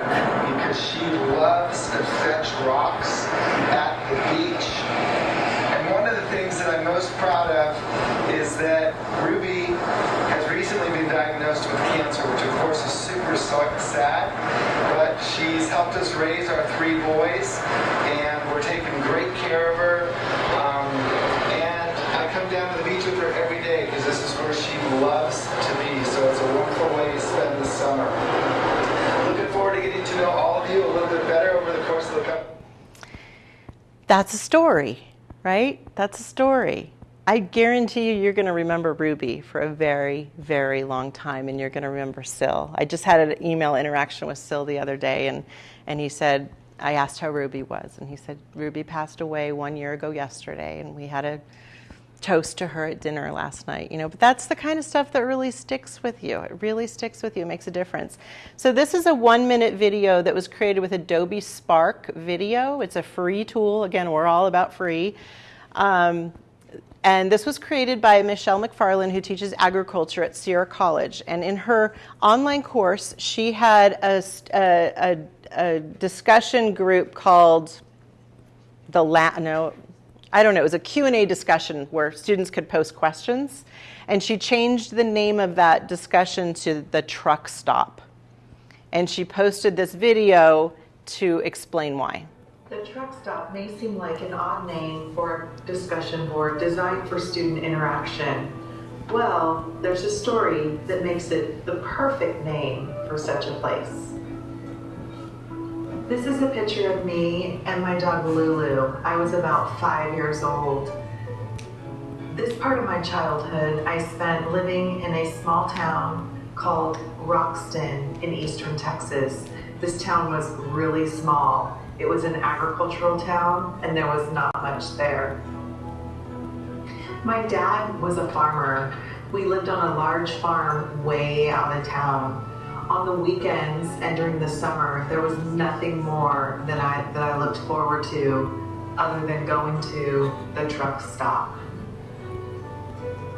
because she loves to fetch rocks at the beach. And one of the things that I'm most proud of is that Ruby has recently been diagnosed with cancer, which of course is super sad, but she's helped us raise our three boys, and we're taking great care of her. Um, and I come down to the beach with her every day because this is where she loves to be, so it's a wonderful way to spend the summer. Looking forward to getting to know all of you a little bit better over the course of the couple. That's a story, right? That's a story. I guarantee you, you're going to remember Ruby for a very, very long time, and you're going to remember Sil. I just had an email interaction with Sil the other day, and, and he said, I asked how Ruby was, and he said, Ruby passed away one year ago yesterday, and we had a toast to her at dinner last night, you know, but that's the kind of stuff that really sticks with you. It really sticks with you, it makes a difference. So this is a one minute video that was created with Adobe Spark Video. It's a free tool. Again, we're all about free. Um, and this was created by Michelle McFarland, who teaches agriculture at Sierra College. And in her online course, she had a, a, a, a discussion group called the La- no, I don't know, it was a Q&A discussion where students could post questions. And she changed the name of that discussion to the truck stop. And she posted this video to explain why. The truck stop may seem like an odd name for a discussion board designed for student interaction. Well, there's a story that makes it the perfect name for such a place. This is a picture of me and my dog Lulu. I was about five years old. This part of my childhood I spent living in a small town called Roxton in eastern Texas. This town was really small. It was an agricultural town and there was not much there. My dad was a farmer. We lived on a large farm way out of town on the weekends and during the summer, there was nothing more that I that I looked forward to other than going to the truck stop.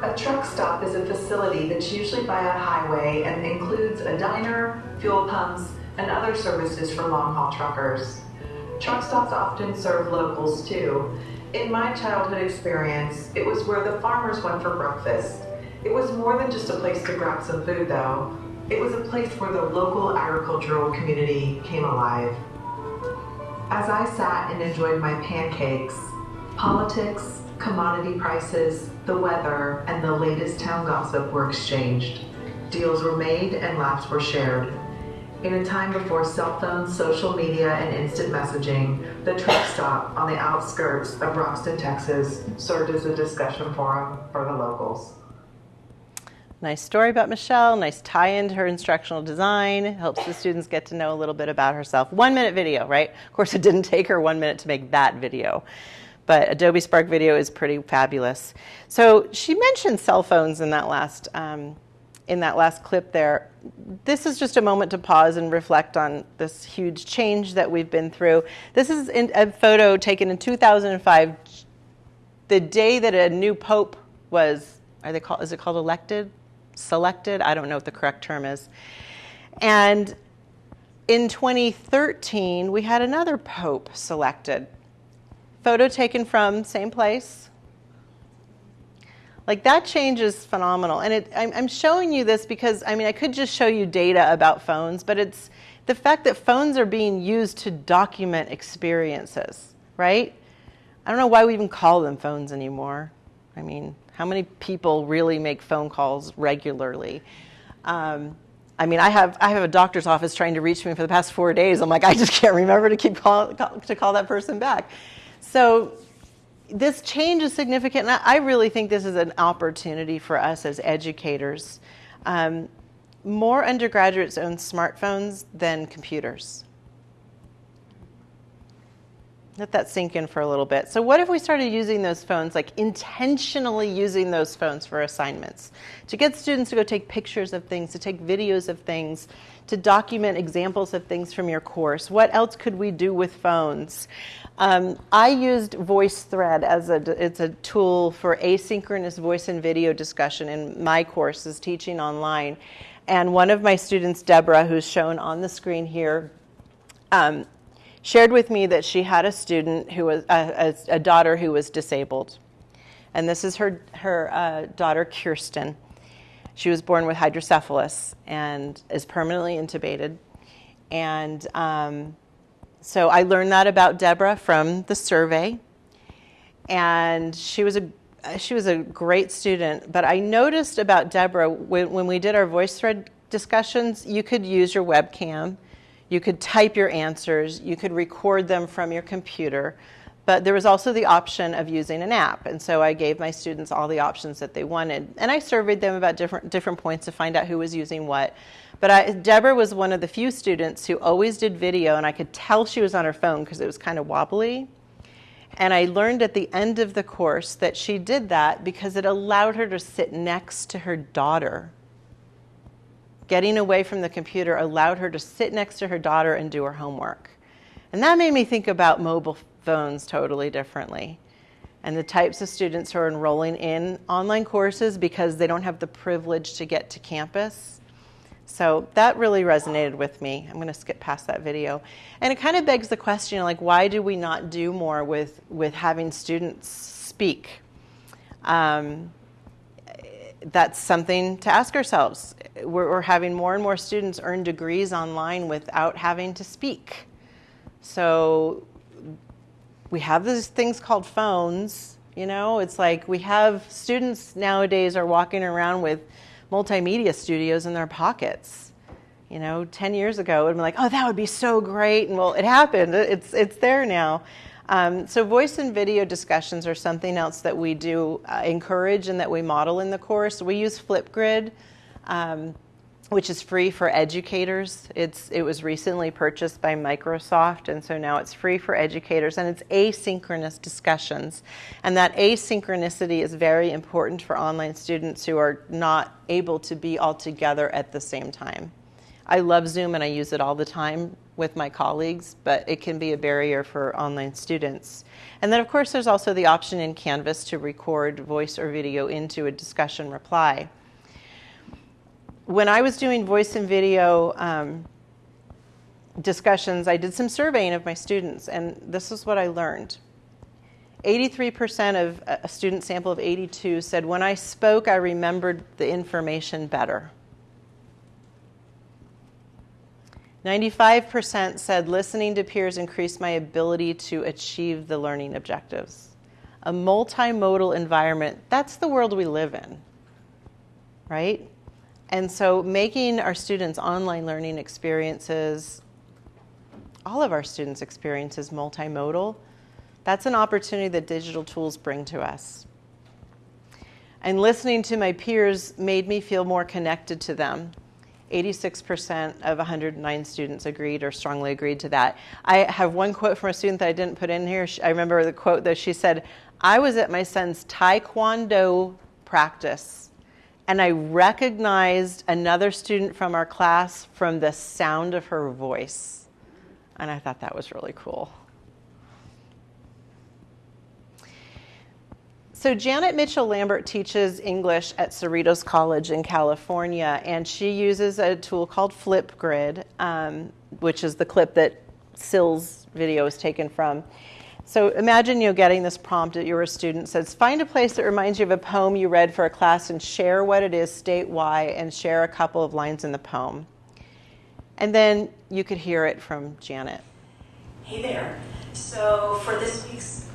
A truck stop is a facility that's usually by a highway and includes a diner, fuel pumps, and other services for long haul truckers. Truck stops often serve locals too. In my childhood experience, it was where the farmers went for breakfast. It was more than just a place to grab some food though. It was a place where the local agricultural community came alive. As I sat and enjoyed my pancakes, politics, commodity prices, the weather, and the latest town gossip were exchanged. Deals were made and laughs were shared. In a time before cell phones, social media, and instant messaging, the truck stop on the outskirts of Roxton, Texas served as a discussion forum for the locals. Nice story about Michelle, nice tie into her instructional design, helps the students get to know a little bit about herself. One minute video, right? Of course, it didn't take her one minute to make that video, but Adobe Spark Video is pretty fabulous. So she mentioned cell phones in that last, um, in that last clip there. This is just a moment to pause and reflect on this huge change that we've been through. This is a photo taken in 2005, the day that a new pope was, are they called, is it called elected? Selected. I don't know what the correct term is. And in 2013, we had another pope selected. Photo taken from same place. Like that change is phenomenal. And it, I'm, I'm showing you this because, I mean, I could just show you data about phones, but it's the fact that phones are being used to document experiences, right? I don't know why we even call them phones anymore. I mean, how many people really make phone calls regularly? Um, I mean, I have I have a doctor's office trying to reach me for the past four days. I'm like, I just can't remember to keep call, call to call that person back. So this change is significant. And I really think this is an opportunity for us as educators. Um, more undergraduates own smartphones than computers. Let that sink in for a little bit. So, what if we started using those phones, like intentionally using those phones for assignments, to get students to go take pictures of things, to take videos of things, to document examples of things from your course? What else could we do with phones? Um, I used VoiceThread as a it's a tool for asynchronous voice and video discussion in my courses teaching online. And one of my students, Deborah, who's shown on the screen here, um, shared with me that she had a student who was a, a, a daughter who was disabled, and this is her her uh, daughter Kirsten. She was born with hydrocephalus and is permanently intubated, and um, so I learned that about Deborah from the survey, and she was a she was a great student. But I noticed about Deborah when, when we did our VoiceThread discussions, you could use your webcam you could type your answers, you could record them from your computer, but there was also the option of using an app. And so I gave my students all the options that they wanted. And I surveyed them about different, different points to find out who was using what. But I, Deborah was one of the few students who always did video, and I could tell she was on her phone because it was kind of wobbly. And I learned at the end of the course that she did that because it allowed her to sit next to her daughter getting away from the computer allowed her to sit next to her daughter and do her homework. And that made me think about mobile phones totally differently and the types of students who are enrolling in online courses because they don't have the privilege to get to campus. So that really resonated with me. I'm going to skip past that video. And it kind of begs the question like, why do we not do more with, with having students speak? Um, that's something to ask ourselves. We're, we're, having more and more students earn degrees online without having to speak. So we have these things called phones. You know, it's like we have students nowadays are walking around with multimedia studios in their pockets. You know, 10 years ago, it would be like, oh, that would be so great. And well, it happened. It's, it's there now. Um, so voice and video discussions are something else that we do uh, encourage and that we model in the course. We use Flipgrid, um, which is free for educators. It's, it was recently purchased by Microsoft, and so now it's free for educators, and it's asynchronous discussions. And that asynchronicity is very important for online students who are not able to be all together at the same time. I love Zoom and I use it all the time with my colleagues, but it can be a barrier for online students. And then, of course, there's also the option in Canvas to record voice or video into a discussion reply. When I was doing voice and video um, discussions, I did some surveying of my students, and this is what I learned. 83% of a student sample of 82 said, When I spoke, I remembered the information better. 95% said listening to peers increased my ability to achieve the learning objectives. A multimodal environment, that's the world we live in, right? And so making our students' online learning experiences, all of our students' experiences multimodal, that's an opportunity that digital tools bring to us. And listening to my peers made me feel more connected to them 86% of 109 students agreed or strongly agreed to that. I have one quote from a student that I didn't put in here. I remember the quote that she said, I was at my son's taekwondo practice and I recognized another student from our class from the sound of her voice. And I thought that was really cool. So, Janet Mitchell Lambert teaches English at Cerritos College in California, and she uses a tool called Flipgrid, um, which is the clip that Sil's video is taken from. So, imagine you're getting this prompt that you're a student says, Find a place that reminds you of a poem you read for a class and share what it is, state why, and share a couple of lines in the poem. And then you could hear it from Janet. Hey there. So, for this week's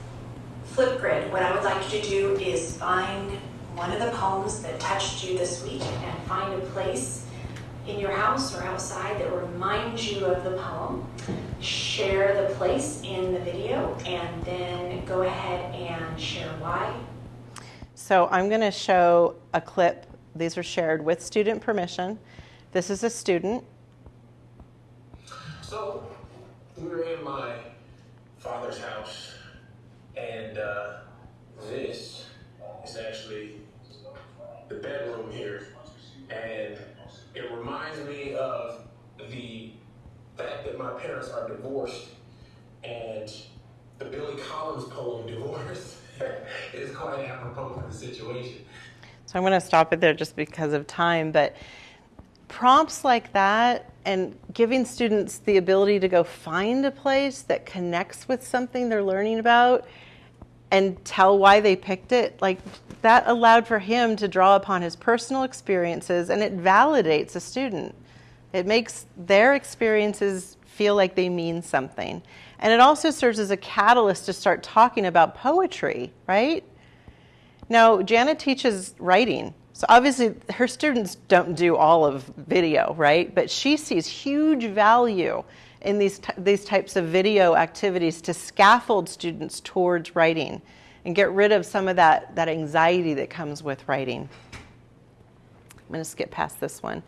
Flipgrid, what I would like you to do is find one of the poems that touched you this week and find a place in your house or outside that reminds you of the poem. Share the place in the video and then go ahead and share why. So I'm going to show a clip. These are shared with student permission. This is a student. So we were in my father's house and uh, this is actually the bedroom here. And it reminds me of the fact that my parents are divorced and the Billy Collins poem, Divorce, is quite apropos for the situation. So I'm going to stop it there just because of time, but prompts like that and giving students the ability to go find a place that connects with something they're learning about and tell why they picked it, like that allowed for him to draw upon his personal experiences and it validates a student. It makes their experiences feel like they mean something. And it also serves as a catalyst to start talking about poetry, right? Now, Janet teaches writing. So obviously, her students don't do all of video, right? But she sees huge value in these, these types of video activities to scaffold students towards writing and get rid of some of that, that anxiety that comes with writing. I'm going to skip past this one.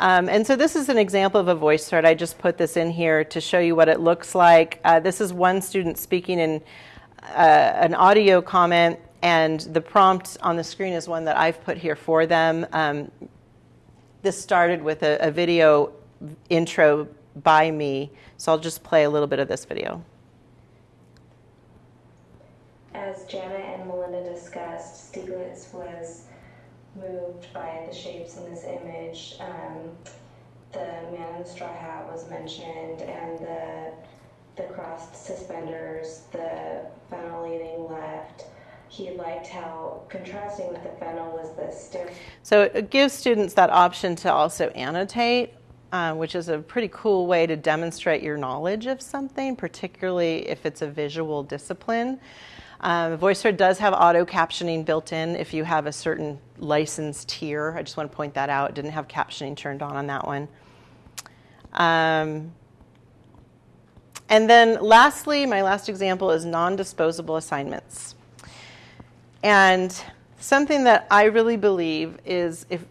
Um, and so this is an example of a voice thread. I just put this in here to show you what it looks like. Uh, this is one student speaking in uh, an audio comment, and the prompt on the screen is one that I've put here for them. Um, this started with a, a video intro by me. So I'll just play a little bit of this video. As Janet and Melinda discussed, Stieglitz was moved by the shapes in this image. Um, the man in the straw hat was mentioned, and the the crossed suspenders, the fennel leaning left. He liked how contrasting with the fennel was the stiff. So it gives students that option to also annotate uh, which is a pretty cool way to demonstrate your knowledge of something, particularly if it's a visual discipline. Um, VoiceThread does have auto captioning built in if you have a certain license tier. I just want to point that out. It didn't have captioning turned on on that one. Um, and then lastly, my last example is non-disposable assignments. And something that I really believe is if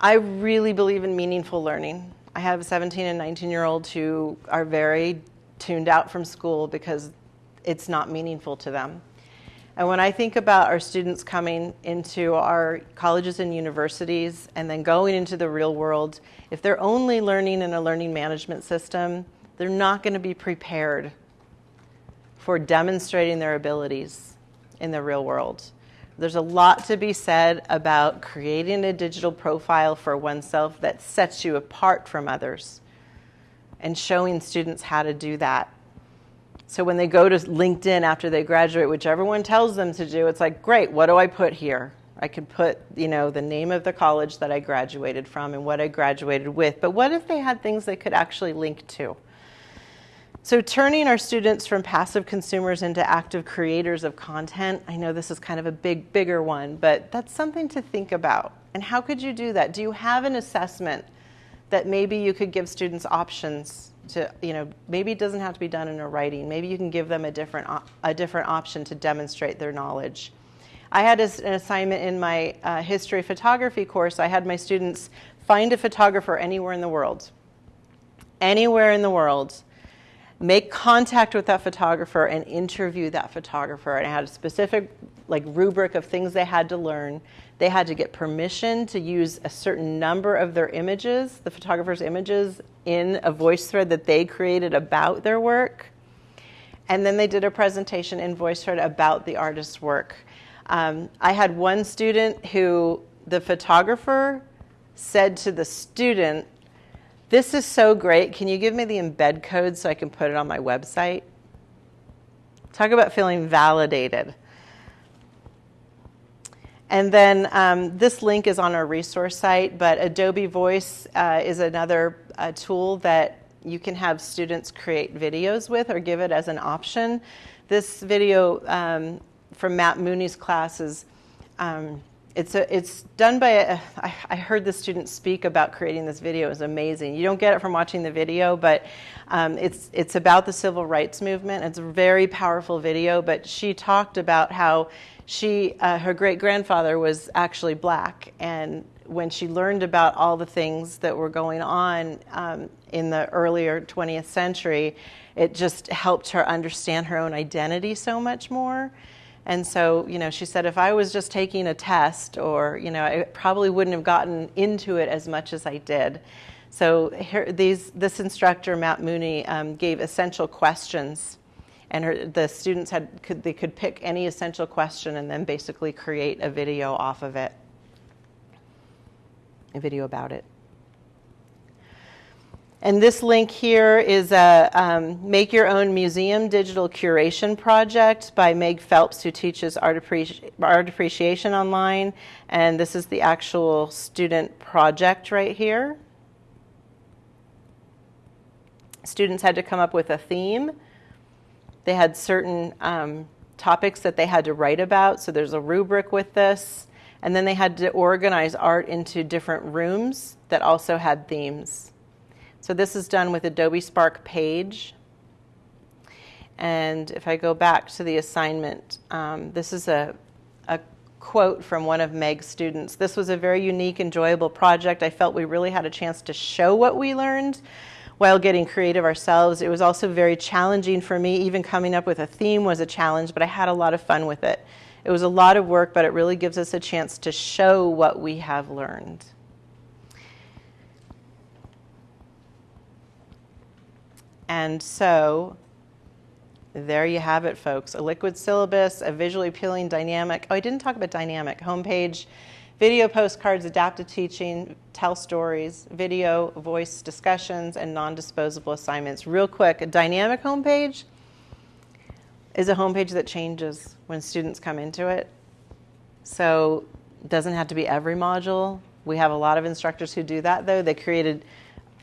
I really believe in meaningful learning. I have 17 and 19 year olds who are very tuned out from school because it's not meaningful to them. And when I think about our students coming into our colleges and universities and then going into the real world, if they're only learning in a learning management system, they're not going to be prepared for demonstrating their abilities in the real world. There's a lot to be said about creating a digital profile for oneself that sets you apart from others and showing students how to do that. So when they go to LinkedIn after they graduate, which everyone tells them to do, it's like, great, what do I put here? I could put, you know, the name of the college that I graduated from and what I graduated with. But what if they had things they could actually link to? So, turning our students from passive consumers into active creators of content, I know this is kind of a big, bigger one, but that's something to think about. And how could you do that? Do you have an assessment that maybe you could give students options to, you know, maybe it doesn't have to be done in a writing. Maybe you can give them a different, a different option to demonstrate their knowledge. I had an assignment in my uh, history photography course. I had my students find a photographer anywhere in the world. Anywhere in the world make contact with that photographer and interview that photographer. And I had a specific like rubric of things they had to learn. They had to get permission to use a certain number of their images, the photographer's images, in a voice thread that they created about their work. And then they did a presentation in VoiceThread about the artist's work. Um, I had one student who the photographer said to the student, this is so great. Can you give me the embed code so I can put it on my website? Talk about feeling validated. And then um, this link is on our resource site, but Adobe Voice uh, is another uh, tool that you can have students create videos with or give it as an option. This video um, from Matt Mooney's class is um, it's, a, it's done by, a, I, I heard the student speak about creating this video. It was amazing. You don't get it from watching the video, but um, it's, it's about the civil rights movement. It's a very powerful video, but she talked about how she, uh, her great grandfather was actually black. And when she learned about all the things that were going on um, in the earlier 20th century, it just helped her understand her own identity so much more. And so, you know, she said if I was just taking a test or, you know, I probably wouldn't have gotten into it as much as I did. So here, these, this instructor, Matt Mooney, um, gave essential questions. And her, the students had, could, they could pick any essential question and then basically create a video off of it, a video about it. And this link here is a um, Make Your Own Museum Digital Curation Project by Meg Phelps, who teaches art, appreci- art appreciation online. And this is the actual student project right here. Students had to come up with a theme. They had certain um, topics that they had to write about, so there's a rubric with this. And then they had to organize art into different rooms that also had themes. So this is done with Adobe Spark Page. And if I go back to the assignment, um, this is a, a quote from one of Meg's students. This was a very unique, enjoyable project. I felt we really had a chance to show what we learned while getting creative ourselves. It was also very challenging for me. Even coming up with a theme was a challenge, but I had a lot of fun with it. It was a lot of work, but it really gives us a chance to show what we have learned. And so there you have it, folks. A liquid syllabus, a visually appealing dynamic. Oh, I didn't talk about dynamic. Homepage, video postcards, adaptive teaching, tell stories, video, voice discussions, and non disposable assignments. Real quick, a dynamic homepage is a homepage that changes when students come into it. So it doesn't have to be every module. We have a lot of instructors who do that, though. They created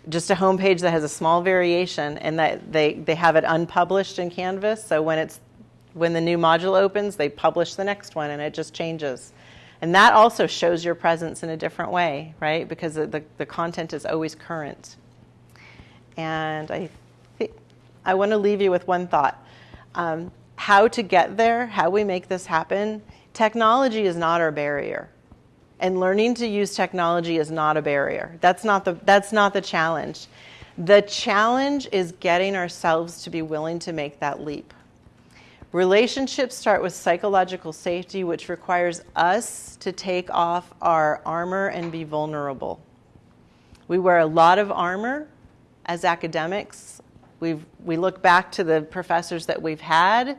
just a homepage that has a small variation and that they, they have it unpublished in Canvas. So when it's when the new module opens, they publish the next one and it just changes. And that also shows your presence in a different way, right? Because the, the, content is always current. And I think I want to leave you with one thought. Um, how to get there, how we make this happen, technology is not our barrier and learning to use technology is not a barrier. That's not the, that's not the challenge. The challenge is getting ourselves to be willing to make that leap. Relationships start with psychological safety, which requires us to take off our armor and be vulnerable. We wear a lot of armor as academics. We we look back to the professors that we've had,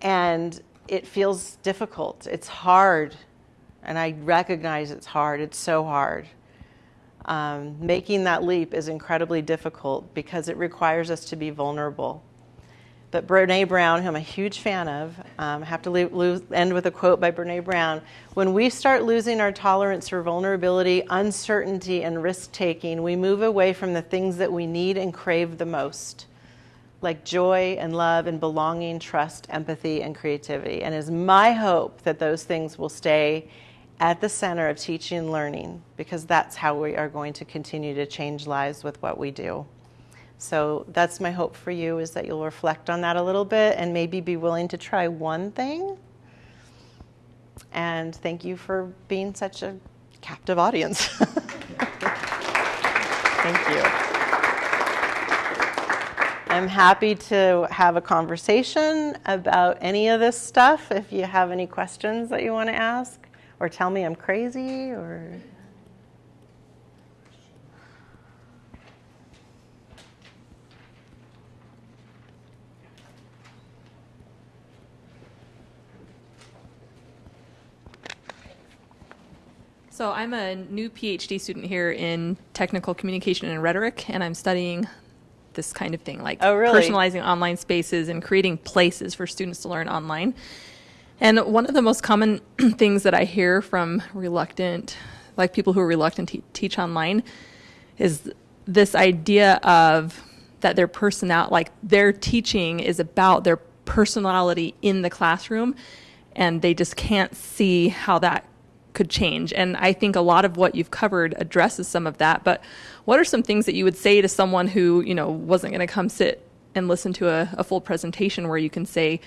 and it feels difficult. It's hard, and I recognize it's hard. It's so hard. Um, making that leap is incredibly difficult because it requires us to be vulnerable. But Brene Brown, who I'm a huge fan of, um, have to lose, end with a quote by Brene Brown. When we start losing our tolerance for vulnerability, uncertainty, and risk taking, we move away from the things that we need and crave the most, like joy and love and belonging, trust, empathy, and creativity. And it's my hope that those things will stay at the center of teaching and learning because that's how we are going to continue to change lives with what we do. So that's my hope for you is that you'll reflect on that a little bit and maybe be willing to try one thing. And thank you for being such a captive audience. thank you. I'm happy to have a conversation about any of this stuff if you have any questions that you want to ask or tell me I'm crazy or So I'm a new PhD student here in technical communication and rhetoric, and I'm studying this kind of thing, like oh, really? personalizing online spaces and creating places for students to learn online. And one of the most common things that I hear from reluctant, like people who are reluctant to teach online, is this idea of that their personality, like their teaching is about their personality in the classroom, and they just can't see how that could change. And I think a lot of what you've covered addresses some of that. But what are some things that you would say to someone who, you know, wasn't going to come sit and listen to a, a, full presentation where you can say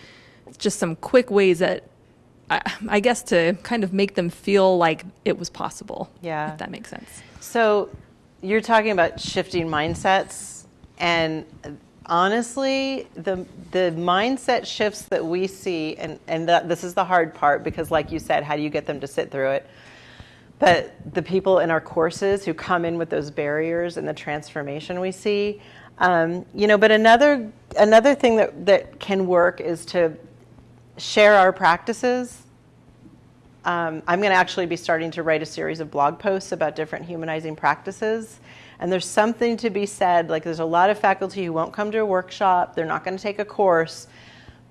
just some quick ways that I, I, guess to kind of make them feel like it was possible. Yeah. If that makes sense. So you're talking about shifting mindsets and honestly, the the mindset shifts that we see, and and the, this is the hard part because, like you said, how do you get them to sit through it? But the people in our courses who come in with those barriers and the transformation we see, um, you know. But another another thing that that can work is to share our practices. Um, I'm going to actually be starting to write a series of blog posts about different humanizing practices and there's something to be said, like there's a lot of faculty who won't come to a workshop, they're not going to take a course,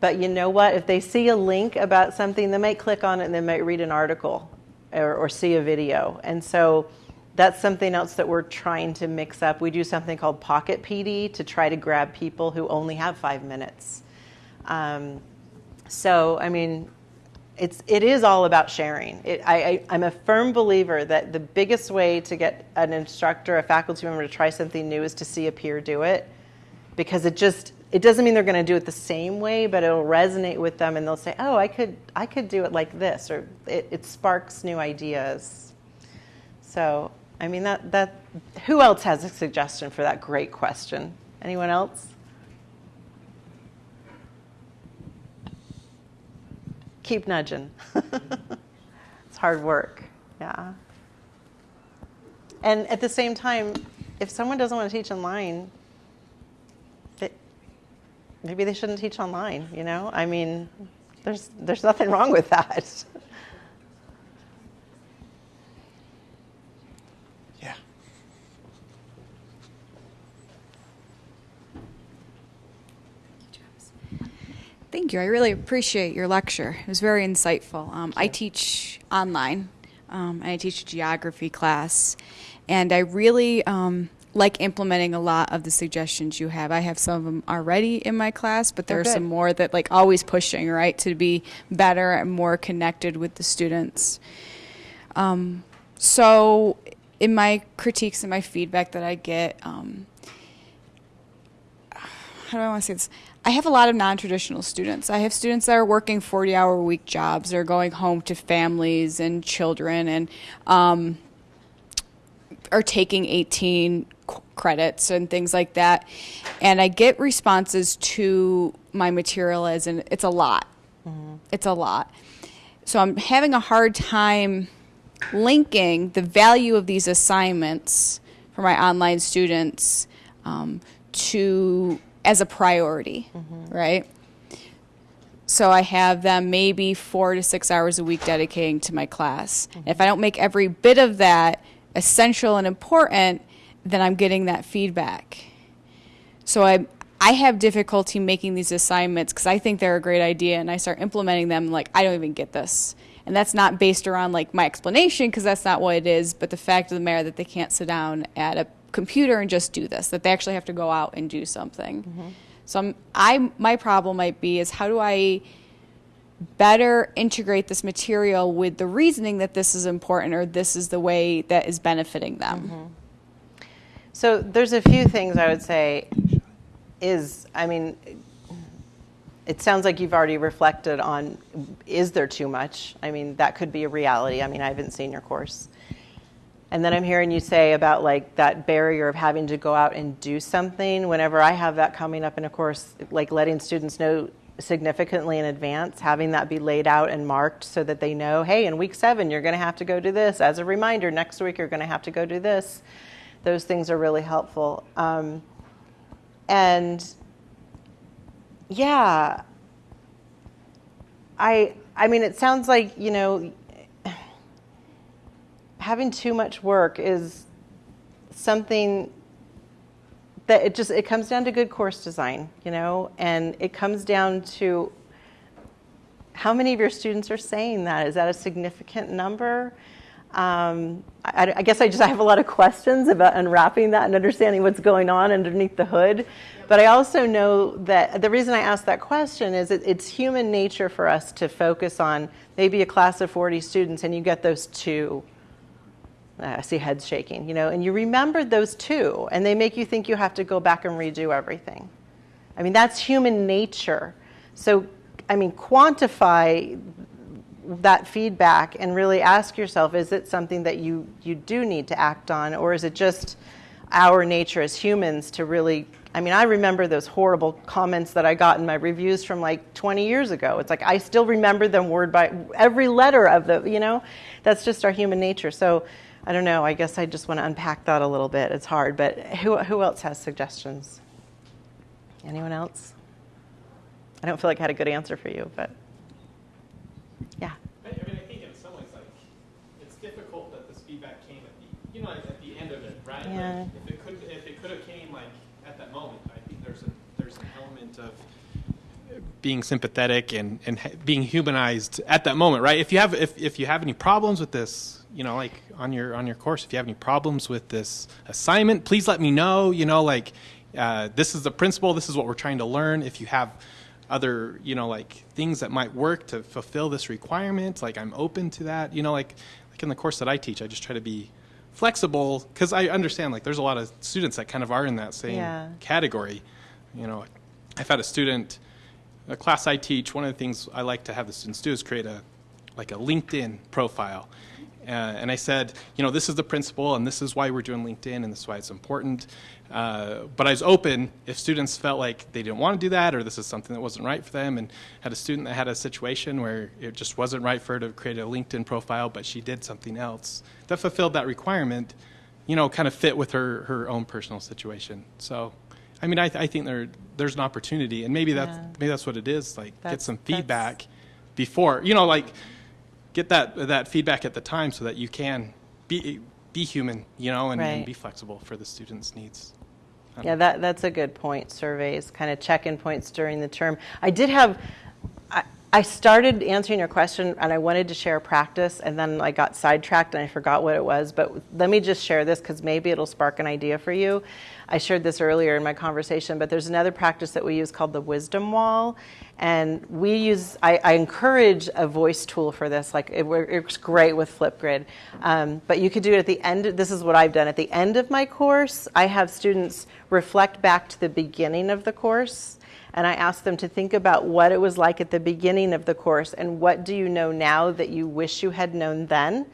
but you know what? If they see a link about something, they might click on it and they might read an article or, or see a video. And so that's something else that we're trying to mix up. We do something called Pocket PD to try to grab people who only have five minutes. Um, so, I mean, it's it is all about sharing. It, I, am a firm believer that the biggest way to get an instructor, a faculty member to try something new is to see a peer do it, because it just it doesn't mean they're going to do it the same way, but it'll resonate with them, and they'll say, "Oh, I could I could do it like this," or it, it sparks new ideas. So, I mean that that who else has a suggestion for that great question? Anyone else? Keep nudging. it's hard work. Yeah. And at the same time, if someone doesn't want to teach online, maybe they shouldn't teach online, you know? I mean, there's, there's nothing wrong with that. Thank you. I really appreciate your lecture. It was very insightful. Um, I teach online, um, and I teach a geography class, and I really um, like implementing a lot of the suggestions you have. I have some of them already in my class, but there oh, are some more that like always pushing right to be better and more connected with the students. Um, so, in my critiques and my feedback that I get, um, how do I want to say this? I have a lot of non traditional students. I have students that are working 40 hour week jobs. They're going home to families and children and um, are taking 18 credits and things like that. And I get responses to my material as in it's a lot. Mm-hmm. It's a lot. So I'm having a hard time linking the value of these assignments for my online students um, to as a priority, right? So I have them maybe four to six hours a week dedicating to my class. If I don't make every bit of that essential and important, then I'm getting that feedback. So I I have difficulty making these assignments because I think they're a great idea and I start implementing them like I don't even get this. And that's not based around like my explanation because that's not what it is, but the fact of the matter that they can't sit down at a computer and just do this, that they actually have to go out and do something. So I'm, I my problem might be is how do I better integrate this material with the reasoning that this is important or this is the way that is benefiting them. Mm-hmm. So there's a few things I would say is, I mean, it sounds like you've already reflected on is there too much? I mean, that could be a reality. I mean, I haven't seen your course. And then I'm hearing you say about like that barrier of having to go out and do something. Whenever I have that coming up in a course, like letting students know significantly in advance, having that be laid out and marked so that they know, hey, in week seven, you're going to have to go do this. As a reminder, next week, you're going to have to go do this. Those things are really helpful. Um, and yeah, I, I mean, it sounds like, you know, having too much work is something that it just it comes down to good course design you know? And it comes down to how many of your students are saying that? Is that a significant number? Um, I, I, guess I just I have a lot of questions about unwrapping that and understanding what's going on underneath the hood. But I also know that the reason I ask that question is it, it's human nature for us to focus on maybe a class of 40 students and you get those two I see heads shaking, you know, and you remembered those two, and they make you think you have to go back and redo everything. I mean, that's human nature. So, I mean, quantify that feedback and really ask yourself is it something that you, you do need to act on, or is it just our nature as humans to really? I mean, I remember those horrible comments that I got in my reviews from like 20 years ago. It's like I still remember them word by every letter of the, you know, that's just our human nature. So, I don't know. I guess I just want to unpack that a little bit. It's hard, but who, who else has suggestions? Anyone else? I don't feel like I had a good answer for you, but yeah. I, mean, I think in some ways, like, it's difficult that this feedback came at the, you know, at the end of it, right? Yeah. Like, if it could, if it could have came like at that moment, I think there's a there's an element of being sympathetic and and being humanized at that moment, right? If you have if if you have any problems with this, you know, like on your on your course, if you have any problems with this assignment, please let me know. You know, like uh, this is the principle. This is what we're trying to learn. If you have other, you know, like things that might work to fulfill this requirement, like I'm open to that. You know, like like in the course that I teach, I just try to be flexible because I understand like there's a lot of students that kind of are in that same Yeah. category. You know, I've had a student, a class I teach. One of the things I like to have the students do is create a like a LinkedIn profile. Uh, and I said, you know, this is the principle, and this is why we're doing LinkedIn, and this is why it's important. Uh, but I was open if students felt like they didn't want to do that, or this is something that wasn't right for them. And had a student that had a situation where it just wasn't right for her to create a LinkedIn profile, but she did something else that fulfilled that requirement. You know, kind of fit with her her own personal situation. So, I mean, I, I think there there's an opportunity, and maybe that's Yeah. maybe that's what it is. Like, get That's- some that's- feedback before, you know, like get that that feedback at the time so that you can be be human, you know, and, and be flexible for the students' needs. Yeah, that, that's a good point. Surveys, kind of check-in points during the term. I did have, I, started answering your question and I wanted to share a practice and then I got sidetracked and I forgot what it was. But let me just share this because maybe it'll spark an idea for you. I shared this earlier in my conversation, but there's another practice that we use called the wisdom wall. And we use, I, I encourage a voice tool for this. Like it works great with Flipgrid. Um, but you could do it at the end. This is what I've done. At the end of my course, I have students reflect back to the beginning of the course. And I ask them to think about what it was like at the beginning of the course and what do you know now that you wish you had known then?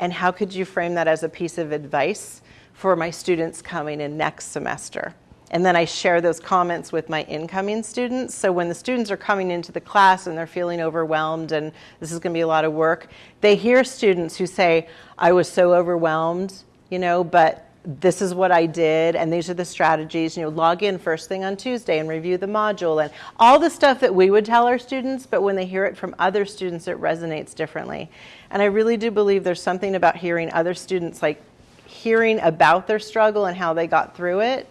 And how could you frame that as a piece of advice for my students coming in next semester? And then I share those comments with my incoming students. So when the students are coming into the class and they're feeling overwhelmed and this is going to be a lot of work, they hear students who say, I was so overwhelmed, you know, but this is what I did, and these are the strategies. You know, log in first thing on Tuesday and review the module, and all the stuff that we would tell our students, but when they hear it from other students, it resonates differently. And I really do believe there's something about hearing other students, like hearing about their struggle and how they got through it.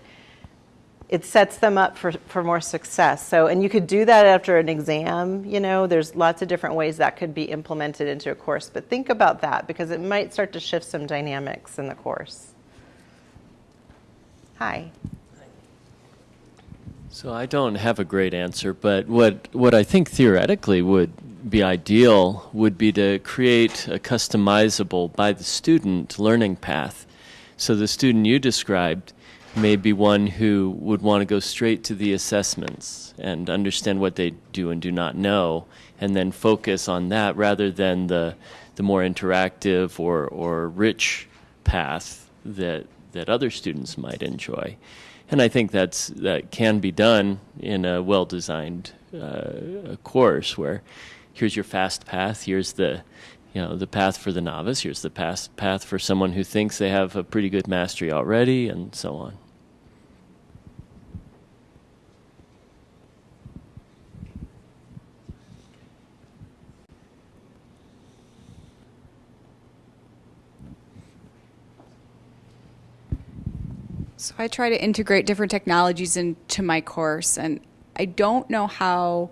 It sets them up for, for more success. So, and you could do that after an exam. You know, there's lots of different ways that could be implemented into a course. But think about that because it might start to shift some dynamics in the course. Hi. So I don't have a great answer, but what what I think theoretically would be ideal would be to create a customizable by the student learning path. So the student you described may be one who would want to go straight to the assessments and understand what they do and do not know and then focus on that rather than the the more interactive or, or rich path that that other students might enjoy. And I think that's that can be done in a well-designed uh, course where here's your fast path, here's the you know the path for the novice, here's the path path for someone who thinks they have a pretty good mastery already, and so on. So I try to integrate different technologies into my course, and I don't know how.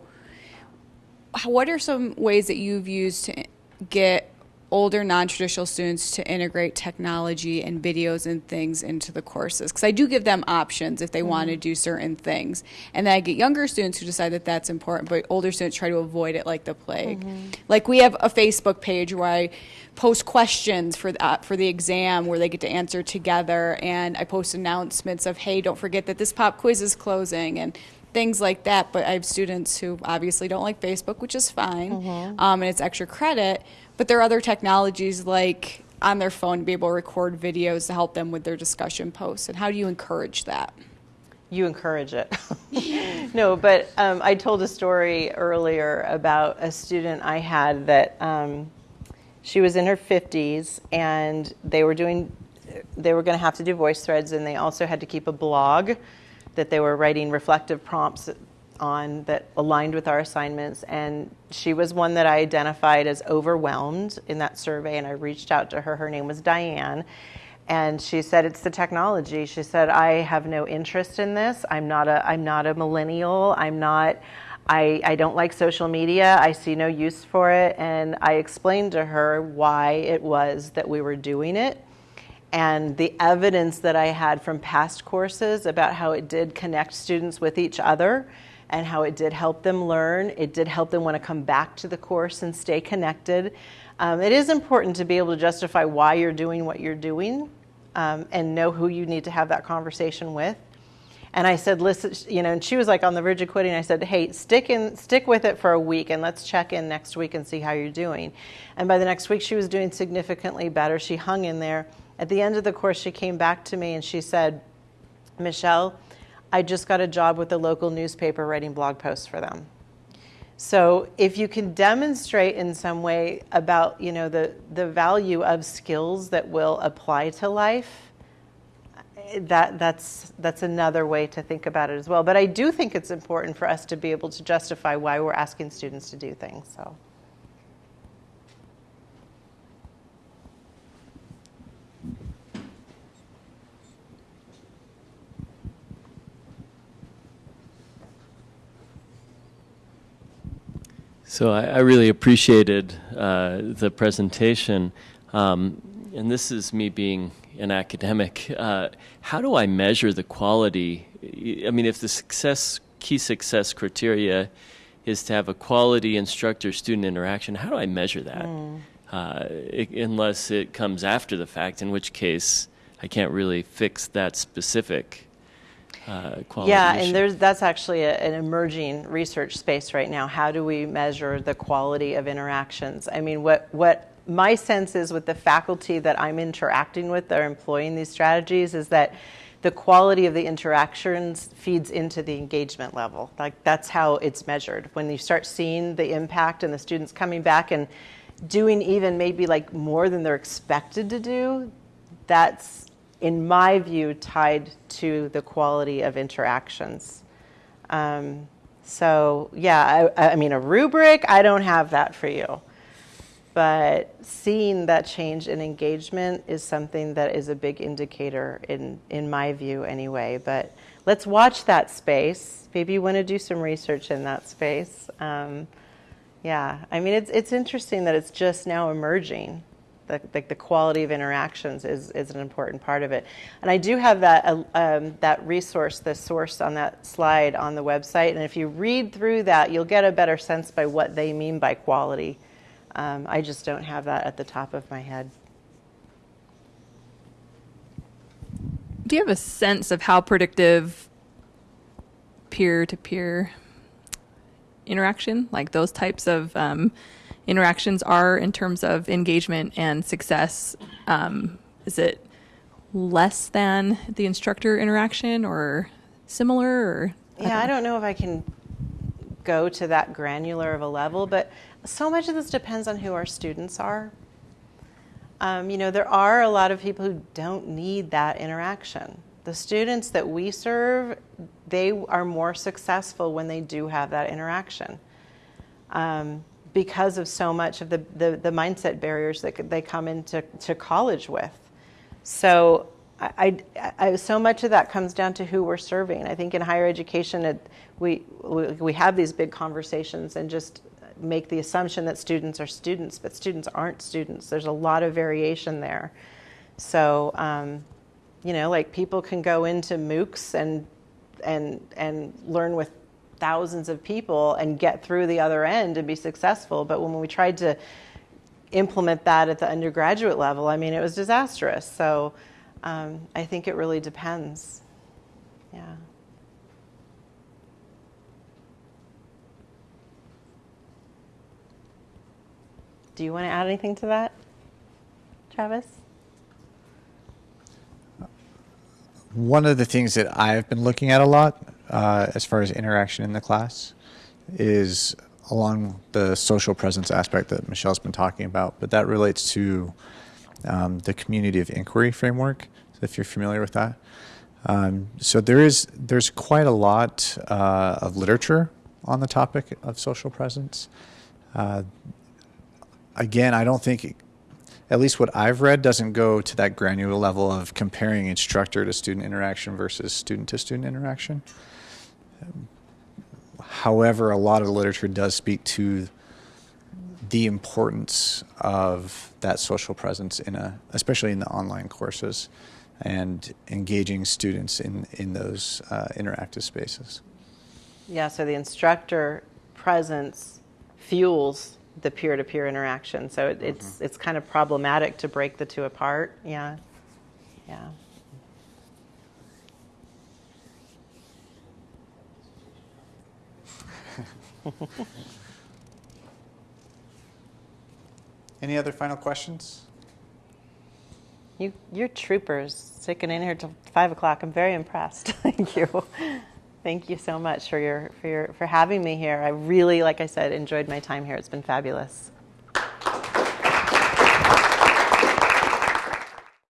what are some ways that you've used to get older non-traditional students to integrate technology and videos and things into the courses because i do give them options if they mm-hmm. want to do certain things and then i get younger students who decide that that's important but older students try to avoid it like the plague mm-hmm. like we have a facebook page where i post questions for the, uh, for the exam where they get to answer together and i post announcements of hey don't forget that this pop quiz is closing and things like that but i have students who obviously don't like facebook which is fine mm-hmm. um, and it's extra credit but there are other technologies like on their phone to be able to record videos to help them with their discussion posts. And how do you encourage that? You encourage it. no, but um, I told a story earlier about a student I had that um, she was in her 50s and they were doing, they were going to have to do voice threads and they also had to keep a blog that they were writing reflective prompts on that aligned with our assignments and she was one that I identified as overwhelmed in that survey and I reached out to her her name was Diane and she said it's the technology she said I have no interest in this I'm not a I'm not a millennial I'm not I, I don't like social media. I see no use for it. And I explained to her why it was that we were doing it and the evidence that I had from past courses about how it did connect students with each other and how it did help them learn. It did help them want to come back to the course and stay connected. Um, it is important to be able to justify why you're doing what you're doing um, and know who you need to have that conversation with. And I said, listen, you know, and she was like on the verge of quitting. I said, hey, stick in, stick with it for a week, and let's check in next week and see how you're doing. And by the next week, she was doing significantly better. She hung in there. At the end of the course, she came back to me and she said, Michelle, I just got a job with a local newspaper writing blog posts for them. So if you can demonstrate in some way about you know the the value of skills that will apply to life, that that's that's another way to think about it as well. But I do think it's important for us to be able to justify why we're asking students to do things. So. So I, I really appreciated uh, the presentation. Um, and this is me being an academic. Uh, how do I measure the quality? I mean, if the success key success criteria is to have a quality instructor student interaction, how do I measure that? Mm. Uh, it, unless it comes after the fact, in which case I can't really fix that specific uh, quality yeah issue. and there's that's actually a, an emerging research space right now. How do we measure the quality of interactions? I mean what what my sense is with the faculty that i'm interacting with that are employing these strategies is that the quality of the interactions feeds into the engagement level. Like that's how it's measured. When you start seeing the impact and the students coming back and doing even maybe like more than they're expected to do that's in my view, tied to the quality of interactions. Um, so, yeah, I, I mean, a rubric, I don't have that for you. But seeing that change in engagement is something that is a big indicator, in, in my view, anyway. But let's watch that space. Maybe you want to do some research in that space. Um, yeah, I mean, it's, it's interesting that it's just now emerging the, the, the, quality of interactions is, is an important part of it. And I do have that, uh, um, that resource, the source on that slide on the website. And if you read through that, you'll get a better sense by what they mean by quality. Um, I just don't have that at the top of my head. Do you have a sense of how predictive peer to peer interaction, like those types of um, interactions are in terms of engagement and success? Um, is it less than the instructor interaction or similar? Or yeah, I don't know if I can go to that granular of a level, but so much of this depends on who our students are. Um, you know, there are a lot of people who don't need that interaction. The students that we serve, they are more successful when they do have that interaction. Um, because of so much of the, the, the, mindset barriers that they come into to college with. So I, I, I, so much of that comes down to who we're serving. I think in higher education, it, we, we, we have these big conversations and just make the assumption that students are students, but students aren't students. There's a lot of variation there. So, um, you know, like people can go into MOOCs and and and learn with thousands of people and get through the other end and be successful. But when we tried to implement that at the undergraduate level, I mean, it was disastrous. So um, I think it really depends. Yeah. Do you want to add anything to that, Travis? One of the things that I've been looking at a lot uh, as far as interaction in the class is along the social presence aspect that Michelle's been talking about, but that relates to um, the community of inquiry framework, if you're familiar with that. Um, so there is there's quite a lot uh, of literature on the topic of social presence. Uh, again, I don't think, at least what I've read, doesn't go to that granular level of comparing instructor to student interaction versus student to student interaction. However, a lot of the literature does speak to the importance of that social presence in a, especially in the online courses, and engaging students in in those uh, interactive spaces. Yeah. So the instructor presence fuels the peer-to-peer interaction. So it, it's mm-hmm. it's kind of problematic to break the two apart. Yeah. Yeah. Any other final questions? You, you're troopers, sticking in here till five o'clock. I'm very impressed. Thank you. Thank you so much for your for your for having me here. I really, like I said, enjoyed my time here. It's been fabulous.